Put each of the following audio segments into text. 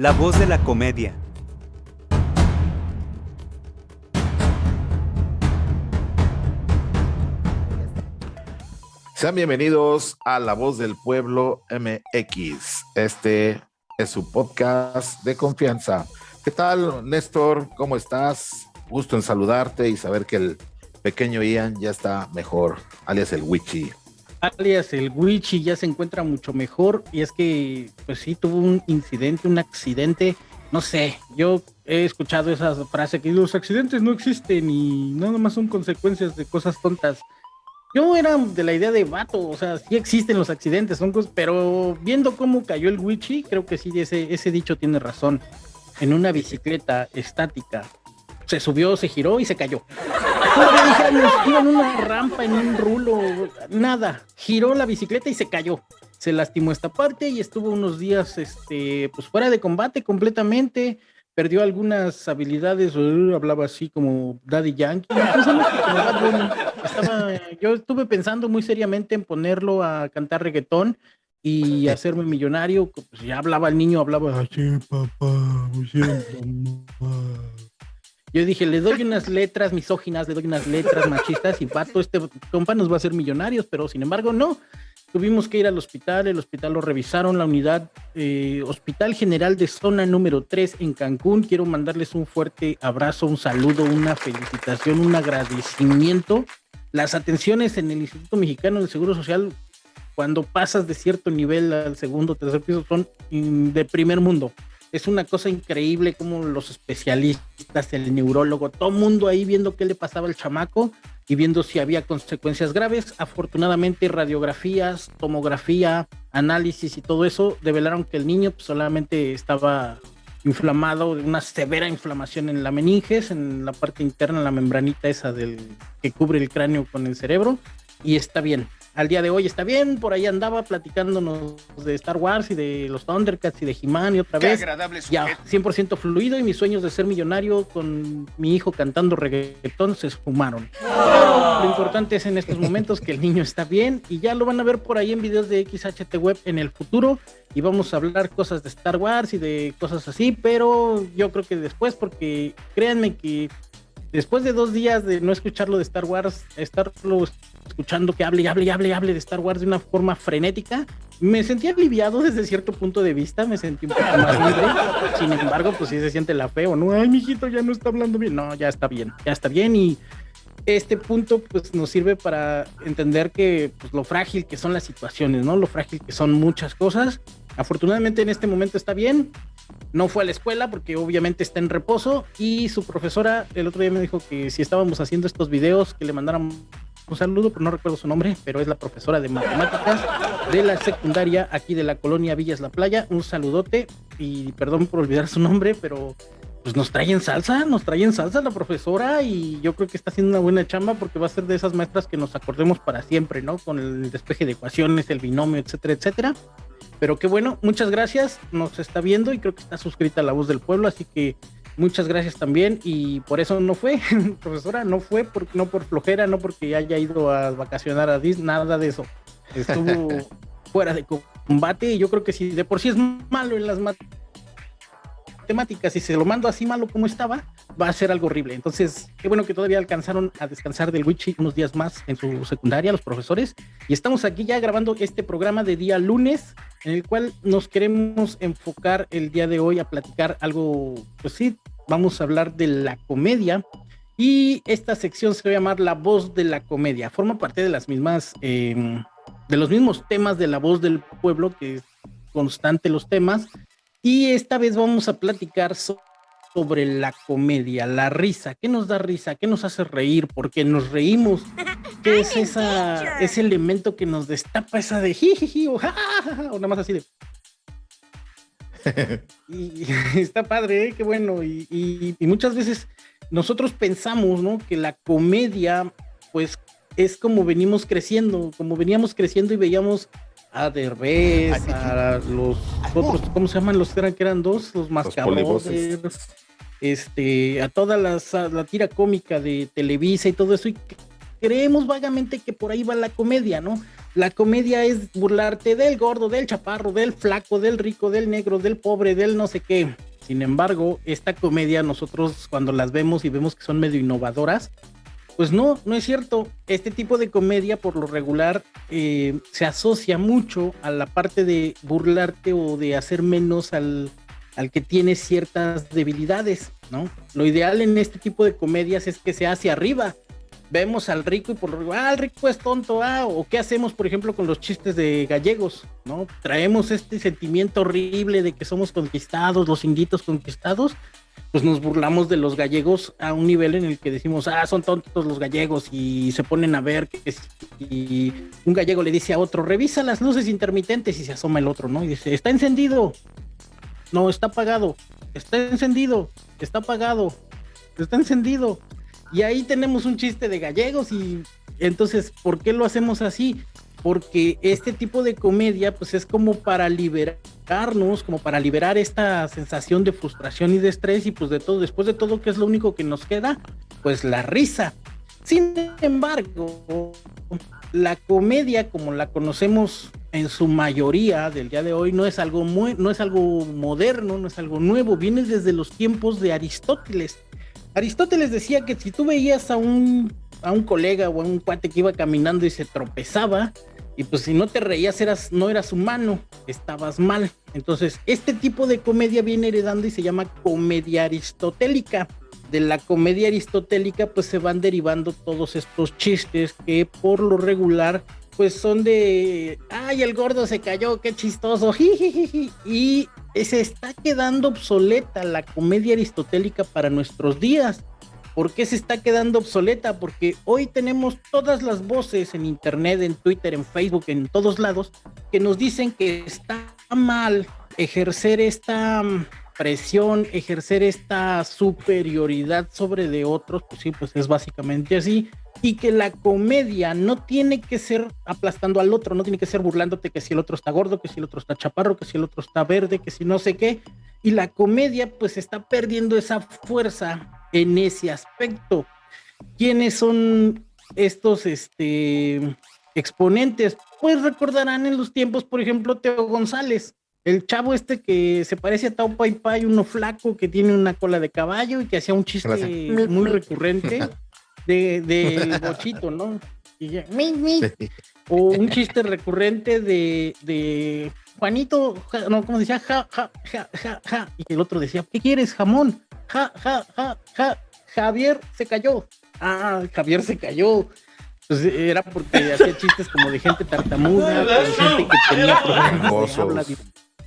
La voz de la comedia. Sean bienvenidos a La Voz del Pueblo MX. Este es su podcast de confianza. ¿Qué tal, Néstor? ¿Cómo estás? Gusto en saludarte y saber que el pequeño Ian ya está mejor, alias el Wichi. Alias el Wichi ya se encuentra mucho mejor y es que, pues sí, tuvo un incidente, un accidente. No sé, yo he escuchado esa frase que los accidentes no existen y nada más son consecuencias de cosas tontas. Yo era de la idea de vato, o sea, sí existen los accidentes, son cosas, pero viendo cómo cayó el Wichi, creo que sí, ese, ese dicho tiene razón. En una bicicleta estática, se subió, se giró y se cayó. iba en una rampa, en un rulo, nada. Giró la bicicleta y se cayó. Se lastimó esta parte y estuvo unos días, este, pues fuera de combate completamente perdió algunas habilidades, hablaba así como Daddy Yankee. yo estuve pensando muy seriamente en ponerlo a cantar reggaetón y hacerme millonario. Pues ya hablaba el niño, hablaba así, papá, Yo dije, le doy unas letras misóginas, le doy unas letras machistas y pato, este compa nos va a hacer millonarios, pero sin embargo no. Tuvimos que ir al hospital, el hospital lo revisaron, la unidad eh, Hospital General de Zona número 3 en Cancún. Quiero mandarles un fuerte abrazo, un saludo, una felicitación, un agradecimiento. Las atenciones en el Instituto Mexicano del Seguro Social, cuando pasas de cierto nivel al segundo tercer piso, son de primer mundo. Es una cosa increíble como los especialistas, el neurólogo, todo mundo ahí viendo qué le pasaba al chamaco y viendo si había consecuencias graves. Afortunadamente, radiografías, tomografía, análisis y todo eso develaron que el niño pues, solamente estaba inflamado, una severa inflamación en la meninges, en la parte interna, la membranita esa del que cubre el cráneo con el cerebro, y está bien al día de hoy está bien, por ahí andaba platicándonos de Star Wars y de los Thundercats y de He-Man y otra vez. agradable Ya, 100% fluido y mis sueños de ser millonario con mi hijo cantando reggaetón se esfumaron. lo importante es en estos momentos que el niño está bien y ya lo van a ver por ahí en videos de XHT Web en el futuro y vamos a hablar cosas de Star Wars y de cosas así, pero yo creo que después porque créanme que después de dos días de no escucharlo de Star Wars, estarlo escuchando que hable y hable y hable y hable de Star Wars de una forma frenética, me sentí aliviado desde cierto punto de vista, me sentí un poco más libre. Sin embargo, pues sí se siente la feo, ¿no? Ay, mijito, ya no está hablando bien. No, ya está bien, ya está bien y este punto pues nos sirve para entender que pues, lo frágil que son las situaciones, ¿no? Lo frágil que son muchas cosas. Afortunadamente en este momento está bien, no fue a la escuela porque obviamente está en reposo y su profesora el otro día me dijo que si estábamos haciendo estos videos que le mandaran un saludo, pero no recuerdo su nombre, pero es la profesora de matemáticas de la secundaria aquí de la colonia Villas La Playa. Un saludote y perdón por olvidar su nombre, pero pues nos trae en salsa, nos trae en salsa la profesora y yo creo que está haciendo una buena chamba porque va a ser de esas maestras que nos acordemos para siempre, ¿no? Con el despeje de ecuaciones, el binomio, etcétera, etcétera. Pero qué bueno, muchas gracias, nos está viendo y creo que está suscrita a La Voz del Pueblo, así que muchas gracias también y por eso no fue, profesora, no fue, por, no por flojera, no porque haya ido a vacacionar a Disney, nada de eso. Estuvo fuera de combate y yo creo que si de por sí es malo en las matemáticas y se lo mando así malo como estaba, va a ser algo horrible. Entonces, qué bueno que todavía alcanzaron a descansar del Witchy unos días más en su secundaria, los profesores. Y estamos aquí ya grabando este programa de día lunes, en el cual nos queremos enfocar el día de hoy a platicar algo, pues sí, vamos a hablar de la comedia. Y esta sección se va a llamar La voz de la comedia. Forma parte de las mismas, em, de los mismos temas de la voz del pueblo, que es constante los temas. Y esta vez vamos a platicar sobre la comedia, la risa. ¿Qué nos da risa? ¿Qué nos hace reír? ¿Por qué nos reímos? ¿Qué es esa, ese elemento que nos destapa esa de jiji o, o nada más así de... y, está padre, ¿eh? qué bueno. Y, muchas veces nosotros pensamos, ¿no? Que la comedia, pues, es como venimos creciendo, como veníamos creciendo y veíamos a Derbez, a los otros, ¿cómo se llaman los que eran, que eran dos? Los mascabrotes, este, a toda la tira cómica de Televisa y todo eso, y creemos vagamente que por ahí va la comedia, ¿no? La comedia es burlarte del gordo, del chaparro, del flaco, del rico, del negro, del pobre, del no sé qué. Sin embargo, esta comedia nosotros cuando las vemos y vemos que son medio innovadoras, pues no, no es cierto. Este tipo de comedia por lo regular eh, se asocia mucho a la parte de burlarte o de hacer menos al, al que tiene ciertas debilidades, ¿no? Lo ideal en este tipo de comedias es que sea hacia arriba, vemos al rico y por lo ah, el rico es tonto, ah, o qué hacemos, por ejemplo, con los chistes de gallegos, ¿no? Traemos este sentimiento horrible de que somos conquistados, los inditos conquistados, pues nos burlamos de los gallegos a un nivel en el que decimos, ah, son tontos los gallegos y se ponen a ver que un gallego le dice a otro, revisa las luces intermitentes y se asoma el otro, ¿no? Y dice, está encendido. No, está apagado. Está encendido. Está apagado. Está encendido y ahí tenemos un chiste de gallegos y entonces, ¿por qué lo hacemos así? Porque este tipo de comedia pues es como para como para liberar esta sensación de frustración y de estrés y pues de todo, después de todo, ¿qué es lo único que nos queda? Pues la risa. Sin embargo, la comedia como la conocemos en su mayoría del día de hoy no es algo muy, no es algo moderno, no es algo nuevo, viene desde los tiempos de Aristóteles. Aristóteles decía que si tú veías a un, a un colega o a un cuate que iba caminando y se tropezaba, y pues si no te reías eras, no eras humano, estabas mal. Entonces, este tipo de comedia viene heredando y se llama comedia aristotélica. De la comedia aristotélica pues se van derivando todos estos chistes que por lo regular pues son de, ay, el gordo se cayó, qué chistoso, y se está quedando obsoleta la comedia aristotélica para nuestros días. ¿Por qué se está quedando obsoleta? Porque hoy tenemos todas las voces en internet, en Twitter, en Facebook, en todos lados, que nos dicen que está mal ejercer esta mm, presión, ejercer esta superioridad sobre de otros, pues sí, pues es básicamente así y que la comedia no tiene que ser aplastando al otro, no tiene que ser burlándote que si el otro está gordo, que si el otro está chaparro, que si el otro está verde, que si no sé qué. Y la comedia pues está perdiendo esa fuerza en ese aspecto. ¿Quiénes son estos este, exponentes? Pues recordarán en los tiempos, por ejemplo, Teo González, el chavo este que se parece a Tao Pai Pai, uno flaco que tiene una cola de caballo y que hacía un chiste muy recurrente. de, del bochito, ¿no? Y ya, O un chiste recurrente de, de Juanito, no, como decía, ja, ja, ja, ja, ja. Y el otro decía, ¿qué quieres, jamón? Ja, ja, ja, ja. Javier se cayó. Ah, Javier se cayó. Pues era porque hacía chistes como de gente tartamuda, de gente que tenía problemas de habla,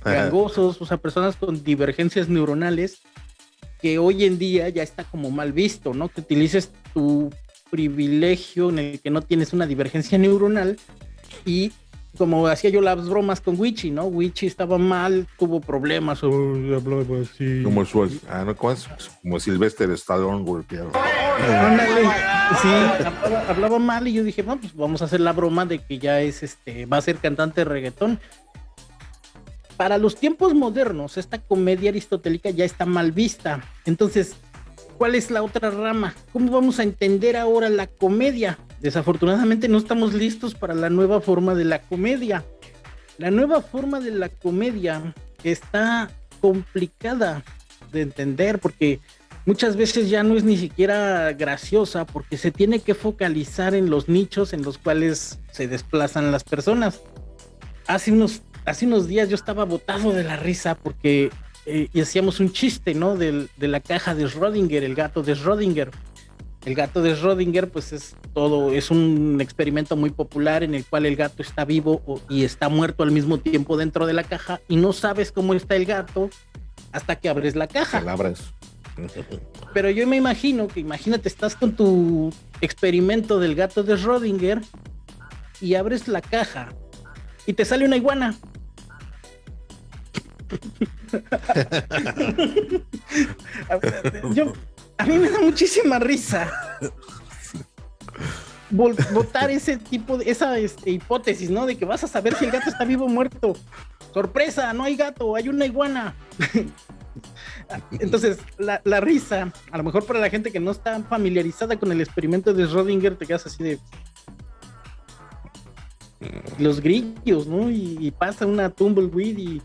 gangosos, o sea, personas con divergencias neuronales que hoy en día ya está como mal visto, ¿no? Que utilices tu privilegio en el que no tienes una divergencia neuronal y como hacía yo las bromas con Wichi, ¿no? Wichi estaba mal, tuvo problemas, Como su, ah, no, ¿cómo es? Como Sylvester Stallone golpeado. sí, hablaba, hablaba, mal y yo dije, bueno, pues vamos a hacer la broma de que ya es este, va a ser cantante de reggaetón para los tiempos modernos, esta comedia aristotélica ya está mal vista. Entonces, ¿cuál es la otra rama? ¿Cómo vamos a entender ahora la comedia? Desafortunadamente no estamos listos para la nueva forma de la comedia. La nueva forma de la comedia está complicada de entender porque muchas veces ya no es ni siquiera graciosa porque se tiene que focalizar en los nichos en los cuales se desplazan las personas. Hace unos hace unos días yo estaba botado de la risa porque eh, y hacíamos un chiste, ¿no? De, la caja de Schrödinger, el gato de Schrödinger. El gato de Schrödinger, pues es todo, es un experimento muy popular en el cual el gato está vivo y está muerto al mismo tiempo dentro de la caja y no sabes cómo está el gato hasta que abres la caja. Palabras. Pero yo me imagino que, imagínate, estás con tu experimento del gato de Schrödinger y abres la caja y te sale una iguana. a mí me da muchísima risa votar ese tipo de esa este, hipótesis, ¿no? De que vas a saber si el gato está vivo o muerto. Sorpresa, no hay gato, hay una iguana. Entonces, la, risa, a lo mejor para la gente que no está familiarizada con el experimento de Schrödinger, te quedas así de, los grillos, ¿no? Y, pasa una tumbleweed y,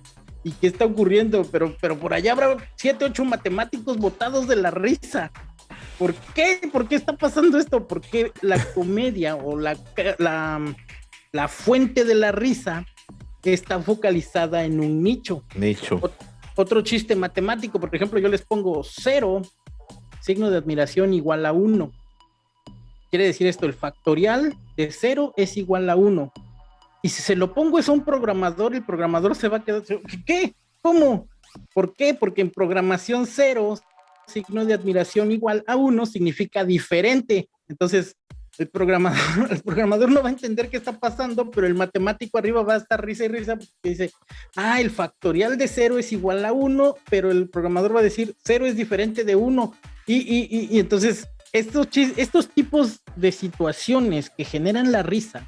y qué está ocurriendo, pero, pero por allá habrá siete, ocho matemáticos botados de la risa. ¿Por qué? ¿Por qué está pasando esto? Porque la comedia o la, la, la fuente de la risa está focalizada en un nicho. Nicho. otro chiste matemático, por ejemplo, yo les pongo cero, signo de admiración igual a uno. Quiere decir esto, el factorial de cero es igual a uno. Y si se lo pongo es a un programador, el programador se va a quedar, ¿qué? ¿Cómo? ¿Por qué? Porque en programación cero, signo de admiración igual a uno significa diferente. Entonces, el programador, el programador no va a entender qué está pasando, pero el matemático arriba va a estar risa y risa porque dice, ah, el factorial de cero es igual a uno, pero el programador va a decir, cero es diferente de uno. Y, y, y, entonces, estos, estos tipos de situaciones que generan la risa,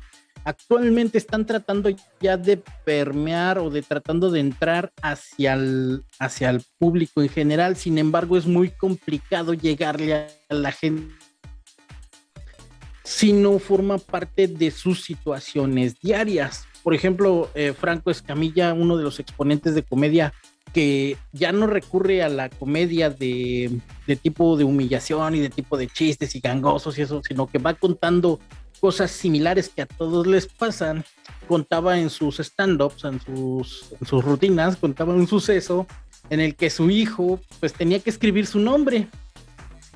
actualmente están tratando ya de permear o de tratando de entrar hacia el, hacia el público en general. Sin embargo, es muy complicado llegarle a la gente si no forma parte de sus situaciones diarias. Por ejemplo, eh, Franco Escamilla, uno de los exponentes de comedia que ya no recurre a la comedia de, de, tipo de humillación y de tipo de chistes y gangosos y eso, sino que va contando cosas similares que a todos les pasan. Contaba en sus stand-ups, en sus, en sus rutinas, contaba un suceso en el que su hijo pues tenía que escribir su nombre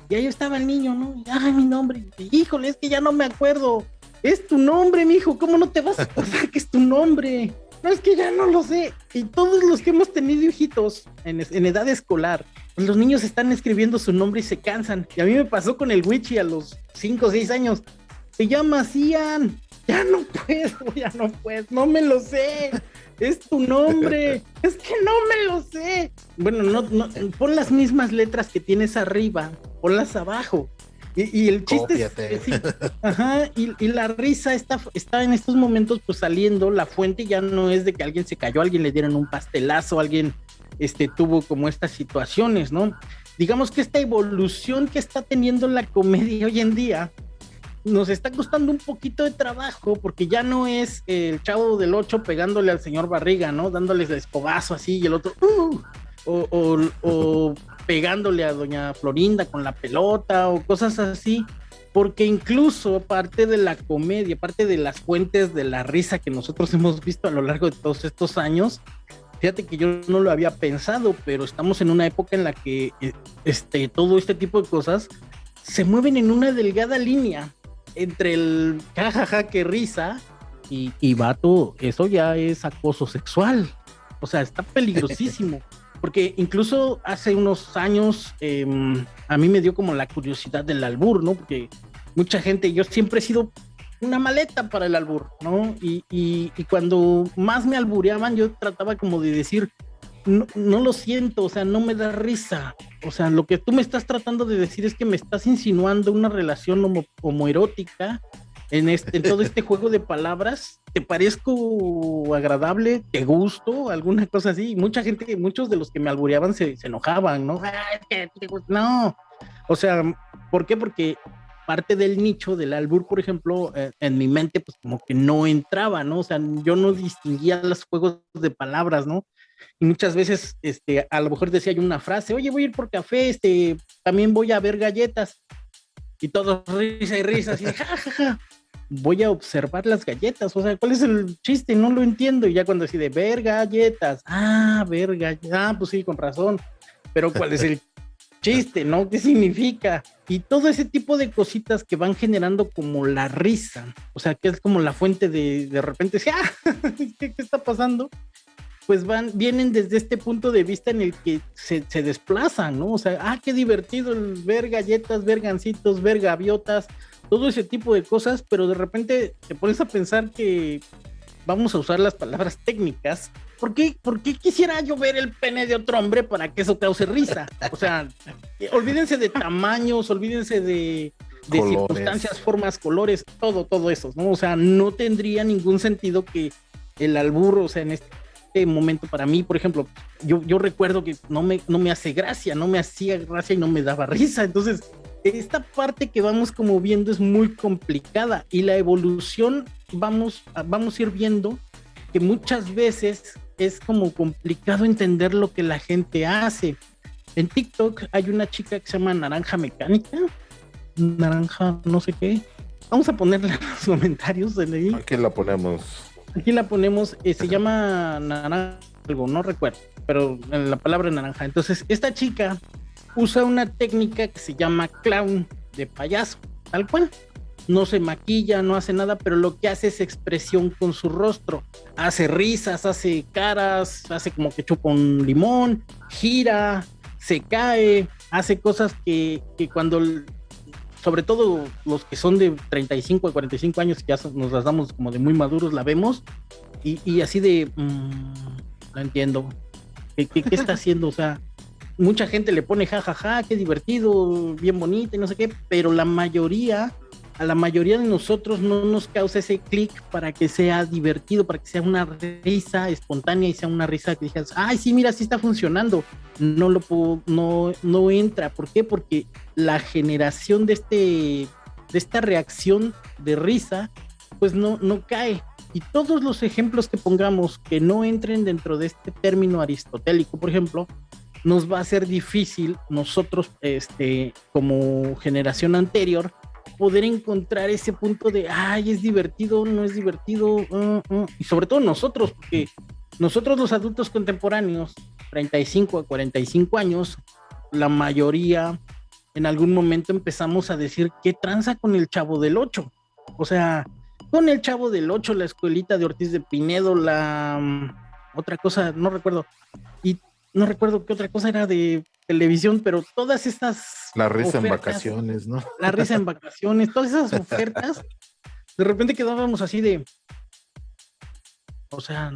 y ahí estaba el niño, ¿no? Ay, mi nombre. Híjole, es que ya no me acuerdo. Es tu nombre, mi hijo. ¿Cómo no te vas a acordar que es tu nombre? No, es que ya no lo sé. Y todos los que hemos tenido hijitos en, edad escolar, pues los niños están escribiendo su nombre y se cansan. Y a mí me pasó con el Wichi a los 5 o 6 años. Se llama Cian. Ya no puedo, ya no puedo, no me lo sé es tu nombre. es que no me lo sé. Bueno, no, no, pon las mismas letras que tienes arriba, ponlas abajo. Y, el chiste es, ajá, y, la risa está, está en estos momentos pues saliendo, la fuente ya no es de que alguien se cayó, alguien le dieron un pastelazo, alguien este, tuvo como estas situaciones, ¿no? Digamos que esta evolución que está teniendo la comedia hoy en día, nos está costando un poquito de trabajo porque ya no es el chavo del 8 pegándole al señor Barriga, ¿no? Dándoles el escobazo así y el otro, uh, o, pegándole a doña Florinda con la pelota o cosas así, porque incluso parte de la comedia, parte de las fuentes de la risa que nosotros hemos visto a lo largo de todos estos años, fíjate que yo no lo había pensado, pero estamos en una época en la que eh, este, todo este tipo de cosas se mueven en una delgada línea entre el jajaja que risa y, y vato, eso ya es acoso sexual. O sea, está peligrosísimo. Porque incluso hace unos años em, a mí me dio como la curiosidad del albur, ¿no? Porque mucha gente, yo siempre he sido una maleta para el albur, ¿no? Y, y, y cuando más me albureaban, yo trataba como de decir, no, no, lo siento, o sea, no me da risa. O sea, lo que tú me estás tratando de decir es que me estás insinuando una relación homo, homoerótica en, este, en todo este juego de palabras. ¿Te parezco agradable? ¿Te gusto? ¿Alguna cosa así? Mucha gente, muchos de los que me albureaban se, se enojaban, ¿no? No. O sea, ¿por qué? Porque parte del nicho del albur, por ejemplo, eh, en mi mente, pues como que no entraba, ¿no? O sea, yo no distinguía los juegos de palabras, ¿no? Y muchas veces, este, a lo mejor decía yo una frase, oye, voy a ir por café, este, también voy a ver galletas, y todos risa y risa, así, ja, voy a observar las galletas, o sea, ¿cuál es el chiste? No lo entiendo, y ya cuando decide, ver galletas, ah, ver galletas, ah, pues sí, con razón, pero ¿cuál es el chiste, no? ¿Qué significa? Y todo ese tipo de cositas que van generando como la risa, o sea, que es como la fuente de, de repente, ah, ¿qué, ¿qué está pasando? Pues van, vienen desde este punto de vista en el que se, se, desplazan, ¿no? O sea, ah, qué divertido el ver galletas, ver gancitos, ver gaviotas, todo ese tipo de cosas, pero de repente te pones a pensar que vamos a usar las palabras técnicas. ¿Por qué, ¿Por qué quisiera yo ver el pene de otro hombre para que eso cause risa? O sea, olvídense de tamaños, olvídense de, de circunstancias, formas, colores, todo, todo eso, ¿no? O sea, no tendría ningún sentido que el alburro, o sea, en este momento para mí, por ejemplo, yo, yo recuerdo que no me, no me hace gracia, no me hacía gracia y no me daba risa. Entonces, esta parte que vamos como viendo es muy complicada y la evolución vamos, vamos a ir viendo que muchas veces es como complicado entender lo que la gente hace. En TikTok hay una chica que se llama Naranja Mecánica, Naranja no sé qué. Vamos a ponerle en los comentarios de. Aquí la ponemos. Aquí la ponemos, eh, se llama Naranja, algo, no recuerdo, pero en la palabra naranja. Entonces, esta chica usa una técnica que se llama clown de payaso, tal cual. No se maquilla, no hace nada, pero lo que hace es expresión con su rostro. Hace risas, hace caras, hace como que chupa un limón, gira, se cae, hace cosas que, que cuando, sobre todo los que son de 35 a 45 años, que ya nos las damos como de muy maduros, la vemos y, y así de, mmm, no entiendo, ¿Qué, qué, qué está haciendo? O sea, mucha gente le pone jajaja, ja, ja, qué divertido, bien bonito y no sé qué, pero la mayoría, a la mayoría de nosotros no nos causa ese clic para que sea divertido, para que sea una risa espontánea y sea una risa que digas, ay, sí, mira, sí está funcionando. No lo no, no entra. ¿Por qué? Porque la generación de este, de esta reacción de risa, pues no, no cae. Y todos los ejemplos que pongamos que no entren dentro de este término aristotélico, por ejemplo, nos va a ser difícil nosotros, este, como generación anterior, poder encontrar ese punto de, ay, es divertido, no es divertido, uh, uh. y sobre todo nosotros, porque nosotros los adultos contemporáneos, 35 a 45 años, la mayoría en algún momento empezamos a decir, ¿qué tranza con el chavo del 8? O sea, con el chavo del 8, la escuelita de Ortiz de Pinedo, la um, otra cosa, no recuerdo, y no recuerdo qué otra cosa era de televisión, pero todas estas. La risa ofertas, en vacaciones, ¿no? La risa en vacaciones, todas esas ofertas, de repente quedábamos así de. O sea.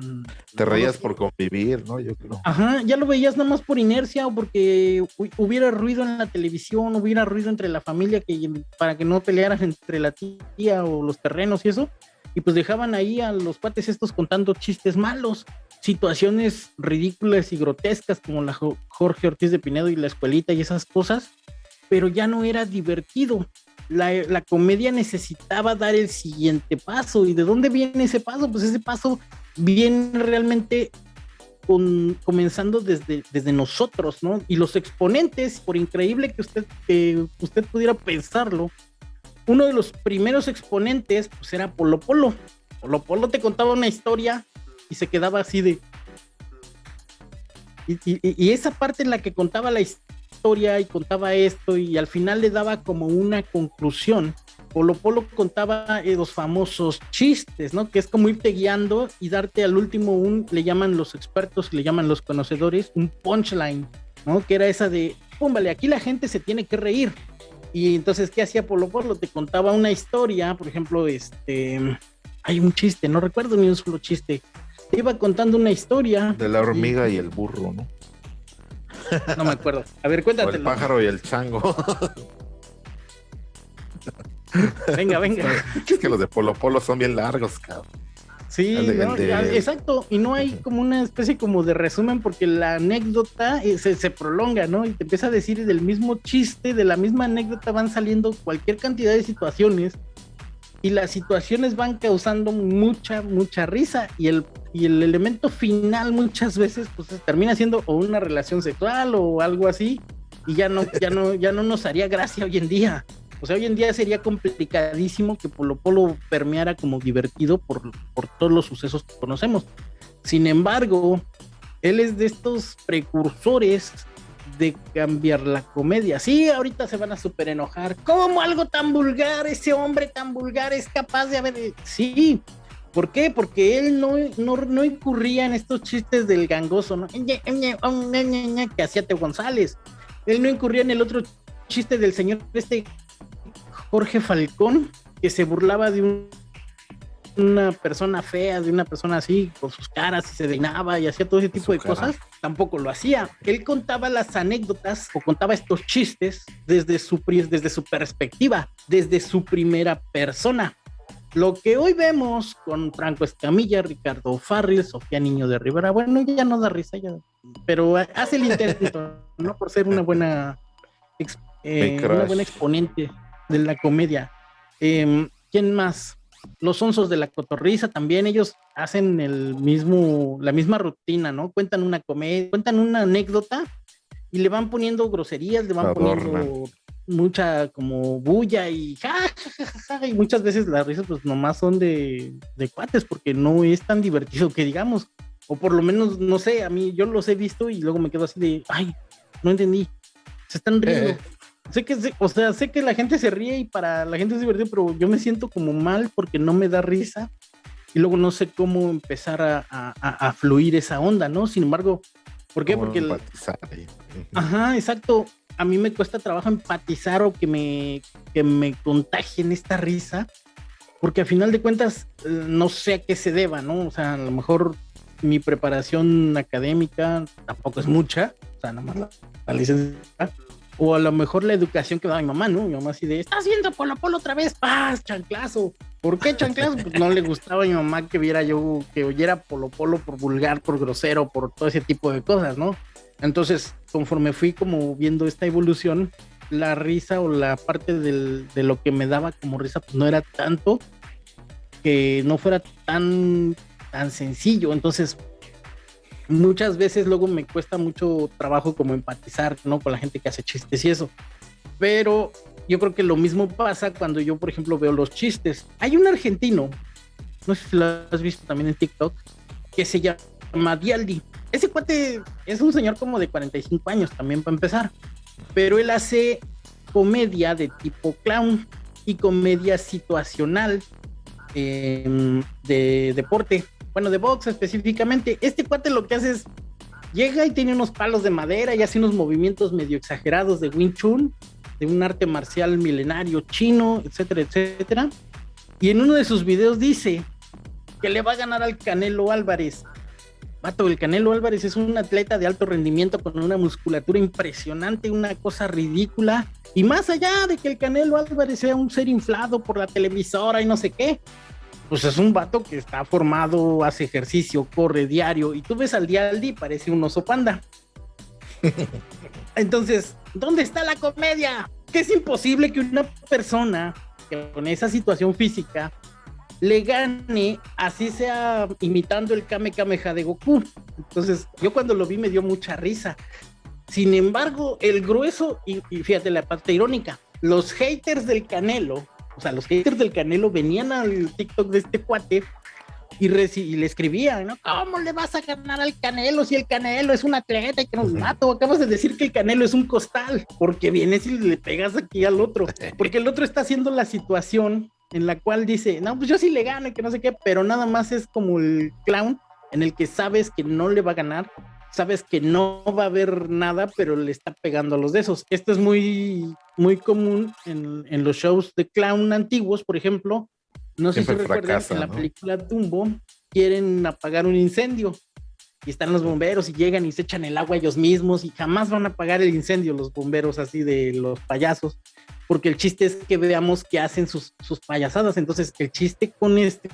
Te reías por convivir, ¿no? Yo creo. Ajá, ya lo veías nada más por inercia o porque hubiera ruido en la televisión, hubiera ruido entre la familia que, para que no pelearan entre la tía o los terrenos y eso. Y pues dejaban ahí a los pates estos contando chistes malos situaciones ridículas y grotescas como la Jorge Ortiz de Pinedo y la escuelita y esas cosas, pero ya no era divertido. La, la, comedia necesitaba dar el siguiente paso. ¿Y de dónde viene ese paso? Pues ese paso viene realmente con, comenzando desde, desde nosotros, ¿no? Y los exponentes, por increíble que usted, usted pudiera pensarlo, uno de los primeros exponentes pues era Polo Polo. Polo Polo te contaba una historia y se quedaba así de... Y, esa parte en la que contaba la historia y contaba esto y al final le daba como una conclusión. Polo Polo contaba eh, los famosos chistes, ¿no? Que es como irte guiando y darte al último un, le llaman los expertos, le llaman los conocedores, un punchline, ¿no? Que era esa de, púmbale, aquí la gente se tiene que reír. Y entonces, ¿qué hacía Polo Polo? Te contaba una historia, por ejemplo, este, hay un chiste, no recuerdo ni un solo chiste, te iba contando una historia. De la hormiga y, y el burro, ¿no? No me acuerdo. A ver, cuéntatelo. O el pájaro y el chango. Venga, venga. Es que los de Polo Polo son bien largos, cabrón. Sí, el de, no, el de... exacto. Y no hay como una especie como de resumen porque la anécdota eh, se, se, prolonga, ¿no? Y te empieza a decir del mismo chiste, de la misma anécdota van saliendo cualquier cantidad de situaciones y las situaciones van causando mucha, mucha risa y el, y el elemento final muchas veces pues termina siendo o una relación sexual o algo así y ya no, ya no, ya no nos haría gracia hoy en día. O sea, hoy en día sería complicadísimo que Polo Polo permeara como divertido por, por todos los sucesos que conocemos. Sin embargo, él es de estos precursores de cambiar la comedia. Sí, ahorita se van a super enojar. ¿Cómo algo tan vulgar, ese hombre tan vulgar es capaz de haber... Sí, ¿por qué? Porque él no, no, no incurría en estos chistes del gangoso, ¿no? Que hacía Teo González. Él no incurría en el otro chiste del señor este Jorge Falcón, que se burlaba de un una persona fea, de una persona así, con sus caras y se deinaba y hacía todo ese tipo Su de cara. cosas, tampoco lo hacía. Él contaba las anécdotas o contaba estos chistes desde su, desde su perspectiva, desde su primera persona. Lo que hoy vemos con Franco Escamilla, Ricardo Farril, Sofía Niño de Rivera, bueno, ya no da risa, ya, pero hace el intento, ¿no? Por ser una buena eh, una buena exponente de la comedia. Em, ¿Quién más? Los onzos de la cotorriza también, ellos hacen el mismo, la misma rutina, ¿no? Cuentan una comedia, cuentan una anécdota y le van poniendo groserías, le van poniendo mucha como bulla y y muchas veces las risas pues nomás son de, de cuates porque no es tan divertido que digamos, o por lo menos, no sé, a mí yo los he visto y luego me quedo así de, ay, no entendí, se están riendo. Eh. Sé que, o sea, sé que la gente se ríe y para la gente es divertido, pero yo me siento como mal porque no me da risa y luego no sé cómo empezar a, a, fluir esa onda, ¿no? Sin embargo, ¿por qué? Porque... Ajá, exacto. A mí me cuesta trabajo empatizar o que me, que me contagien esta risa, porque a final de cuentas eh, no sé a qué se deba, ¿no? O sea, a lo mejor mi preparación académica tampoco es mucha, o sea, nada más la, la licencia o a lo mejor la educación que daba mi mamá, ¿no? Mi mamá así de, estás viendo Polo Polo otra vez, paz, chanclazo. ¿Por qué chanclazo? Pues no le gustaba a mi mamá que viera yo, que oyera Polo Polo por vulgar, por grosero, por todo ese tipo de cosas, ¿no? Entonces, conforme fui como viendo esta evolución, la risa o la parte de lo que me daba como risa, pues no era tanto que no fuera tan, tan sencillo. Entonces, muchas veces luego me cuesta mucho trabajo como empatizar, ¿no? Con la gente que hace chistes y eso. Pero yo creo que lo mismo pasa cuando yo, por ejemplo, veo los chistes. Hay un argentino, no sé si lo has visto también en TikTok, que se llama Dialdi. Ese cuate es un señor como de 45 años también para empezar, pero él hace comedia de tipo clown y comedia situacional em, de deporte bueno, de box específicamente, este cuate lo que hace es, llega y tiene unos palos de madera y hace unos movimientos medio exagerados de Wing Chun, de un arte marcial milenario chino, etcétera, etcétera. Y en uno de sus videos dice que le va a ganar al Canelo Álvarez. El Canelo Álvarez es un atleta de alto rendimiento con una musculatura impresionante, una cosa ridícula. Y más allá de que el Canelo Álvarez sea un ser inflado por la televisora y no sé qué, pues es un vato que está formado, hace ejercicio, corre diario, y tú ves al día al día parece un oso panda. Entonces, ¿dónde está la comedia? Que es imposible que una persona con esa situación física le gane, así sea imitando el Kame Kameha de Goku. Entonces, yo cuando lo vi me dio mucha risa. Sin embargo, el grueso, y, y fíjate la parte irónica, los haters del Canelo o sea, los haters del Canelo venían al TikTok de este cuate y, le escribían, ¿no? ¿Cómo le vas a ganar al Canelo si el Canelo es un atleta y que nos mato? Acabas de decir que el Canelo es un costal, porque vienes y le pegas aquí al otro, porque el otro está haciendo la situación en la cual dice, no, pues yo sí le gano y que no sé qué, pero nada más es como el clown en el que sabes que no le va a ganar sabes que no va a haber nada, pero le está pegando a los de esos. Esto es muy, muy común en, los shows de clown antiguos, por ejemplo. No sé si recuerdan que en la película Dumbo quieren apagar un incendio y están los bomberos y llegan y se echan el agua ellos mismos y jamás van a apagar el incendio los bomberos así de los payasos, porque el chiste es que veamos que hacen sus, sus payasadas. Entonces, el chiste con este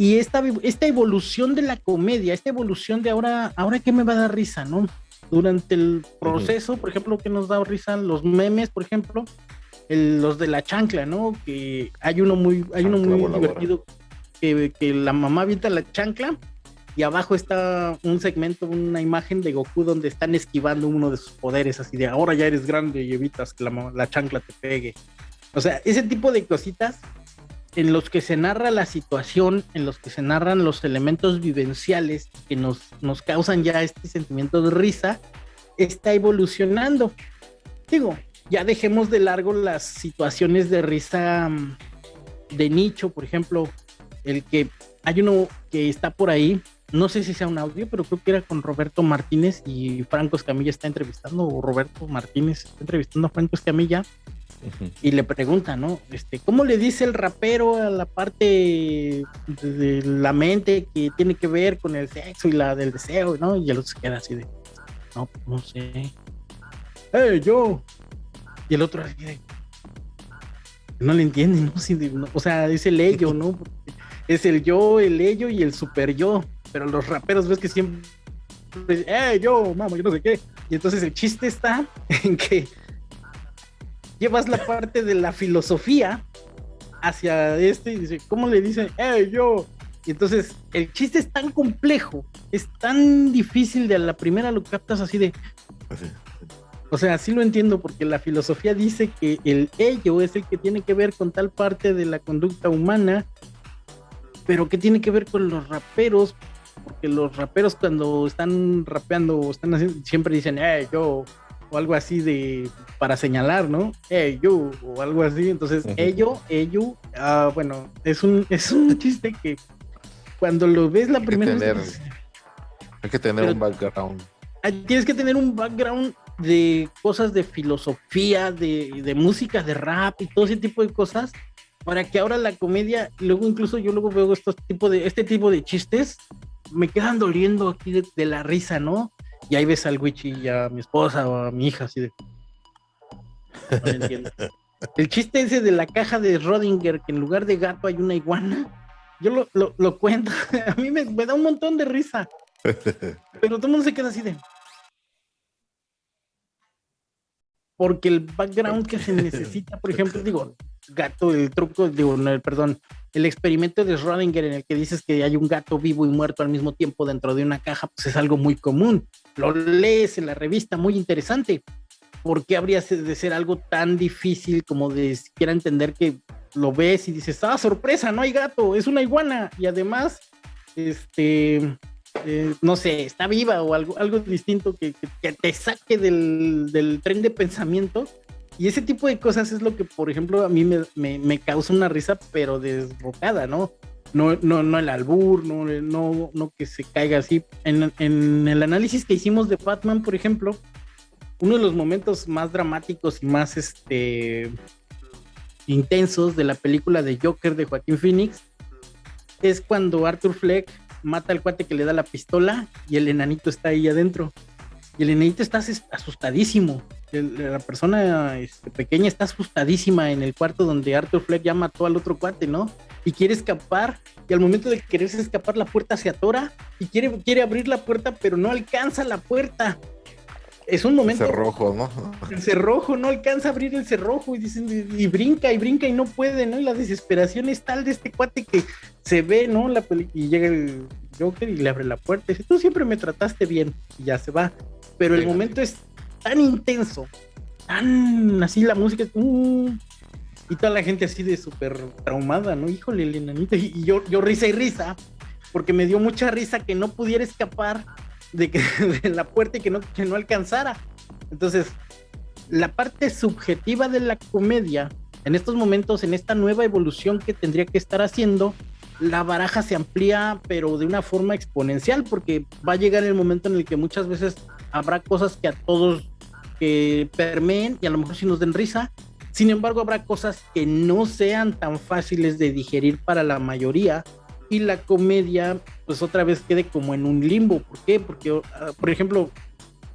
y esta, esta evolución de la comedia, esta evolución de ahora, ahora qué me va a dar risa, ¿no? Durante el proceso, por ejemplo, que nos da risa los memes, por ejemplo, los de la chancla, ¿no? Que hay uno muy, hay uno muy divertido que, que la mamá avienta la chancla y abajo está un segmento, una imagen de Goku donde están esquivando uno de sus poderes, así de ahora ya eres grande y evitas que la, la chancla te pegue. O sea, ese tipo de cositas en los que se narra la situación, en los que se narran los elementos vivenciales que nos, nos causan ya este sentimiento de risa, está evolucionando. Digo, ya dejemos de largo las situaciones de risa mm, de nicho, por ejemplo, el que hay uno que está por ahí, no sé si sea un audio, pero creo que era con Roberto Martínez y Franco Escamilla está entrevistando, o Roberto Martínez está entrevistando a Franco Escamilla, y le pregunta, ¿no? Este, ¿cómo le dice el rapero a la parte de, la mente que tiene que ver con el sexo y la del deseo, ¿no? Y el otro se queda así de, no, no sé. ¡Hey, yo! Y el otro así de, no le entienden, ¿no? o sea, es el ello, ¿no? Es el yo, el ello y el super yo. Pero los raperos ves que siempre eh, yo, mamá, yo no sé qué. Y entonces el chiste está en que llevas la parte de la filosofía hacia este y dice, ¿cómo le dicen? Eh, yo. Y entonces el chiste es tan complejo, es tan difícil de a la primera lo captas así de. O sea, sí lo entiendo porque la filosofía dice que el ello es el que tiene que ver con tal parte de la conducta humana, pero que tiene que ver con los raperos, porque los raperos cuando están rapeando o están haciendo, siempre dicen, eh, yo, o algo así de, para señalar, ¿no? Eh, yo, o algo así, entonces, ello, ello, ah, bueno, es un, es un chiste que cuando lo ves la primera vez... Hay que tener un background. Tienes que tener un background de cosas de filosofía, de, de, música, de rap y todo ese tipo de cosas, para que ahora la comedia, luego incluso yo luego veo estos tipo de, este tipo de chistes, me quedan doliendo aquí de, la risa, ¿no? Y ahí ves al Wichi y a mi esposa o a mi hija así de... No entiendo. El chiste ese de la caja de Rodinger, que en lugar de gato hay una iguana, yo lo, lo, cuento, a mí me, me da un montón de risa. Pero todo el mundo se queda así de... porque el background que se necesita, por ejemplo, digo, gato, el truco, digo, no, perdón, el experimento de Schrödinger en el que dices que hay un gato vivo y muerto al mismo tiempo dentro de una caja, pues es algo muy común. Lo lees en la revista, muy interesante. ¿Por qué habría de ser algo tan difícil como de siquiera entender que lo ves y dices, ah, sorpresa, no hay gato, es una iguana? Y además, este, eh, no sé, está viva o algo, algo distinto que, te saque del, tren de pensamiento. Y ese tipo de cosas es lo que, por ejemplo, a mí me, causa una risa, pero desbocada, ¿no? No, no, no el albur, no, no, no que se caiga así. En, en el análisis que hicimos de Batman, por ejemplo, uno de los momentos más dramáticos y más este, intensos de la película de Joker de Joaquín Phoenix es cuando Arthur Fleck mata al cuate que le da la pistola y el enanito está ahí adentro. Y el enanito está asustadísimo. La persona este, pequeña está asustadísima en el cuarto donde Arthur Fleck ya mató al otro cuate, ¿no? Y quiere escapar. Y al momento de quererse escapar, la puerta se atora. Y quiere, quiere abrir la puerta, pero no alcanza la puerta es un momento. El cerrojo, ¿no? El cerrojo, no alcanza a abrir el cerrojo y dicen, y, brinca y brinca y no puede, ¿no? Y la desesperación es tal de este cuate que se ve, ¿no? La y llega el Joker y le abre la puerta y dice, tú siempre me trataste bien y ya se va. Pero el momento es tan intenso, tan así la música. Uh, y toda la gente así de súper traumada, ¿no? Híjole, el enanito. Y, yo, yo risa y risa, porque me dio mucha risa que no pudiera escapar de, que, de la puerta y que no, que no alcanzara. Entonces, la parte subjetiva de la comedia, en estos momentos, en esta nueva evolución que tendría que estar haciendo, la baraja se amplía, pero de una forma exponencial, porque va a llegar el momento en el que muchas veces habrá cosas que a todos que permeen y a lo mejor sí nos den risa. Sin embargo, habrá cosas que no sean tan fáciles de digerir para la mayoría y la comedia pues otra vez quede como en un limbo. ¿Por qué? Porque, ah, por ejemplo,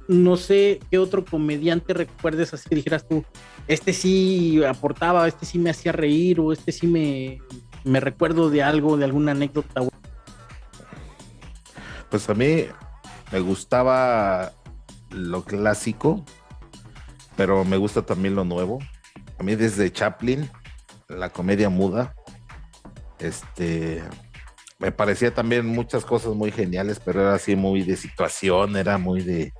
no sé qué otro comediante recuerdes así que dijeras tú, este sí aportaba, este sí me hacía reír o este sí me, me recuerdo de algo, de alguna anécdota. Pues a mí me gustaba lo clásico, pero me gusta también lo nuevo. A mí desde Chaplin, la comedia muda, este, me parecía también muchas cosas muy geniales, pero era así muy de situación, era muy de,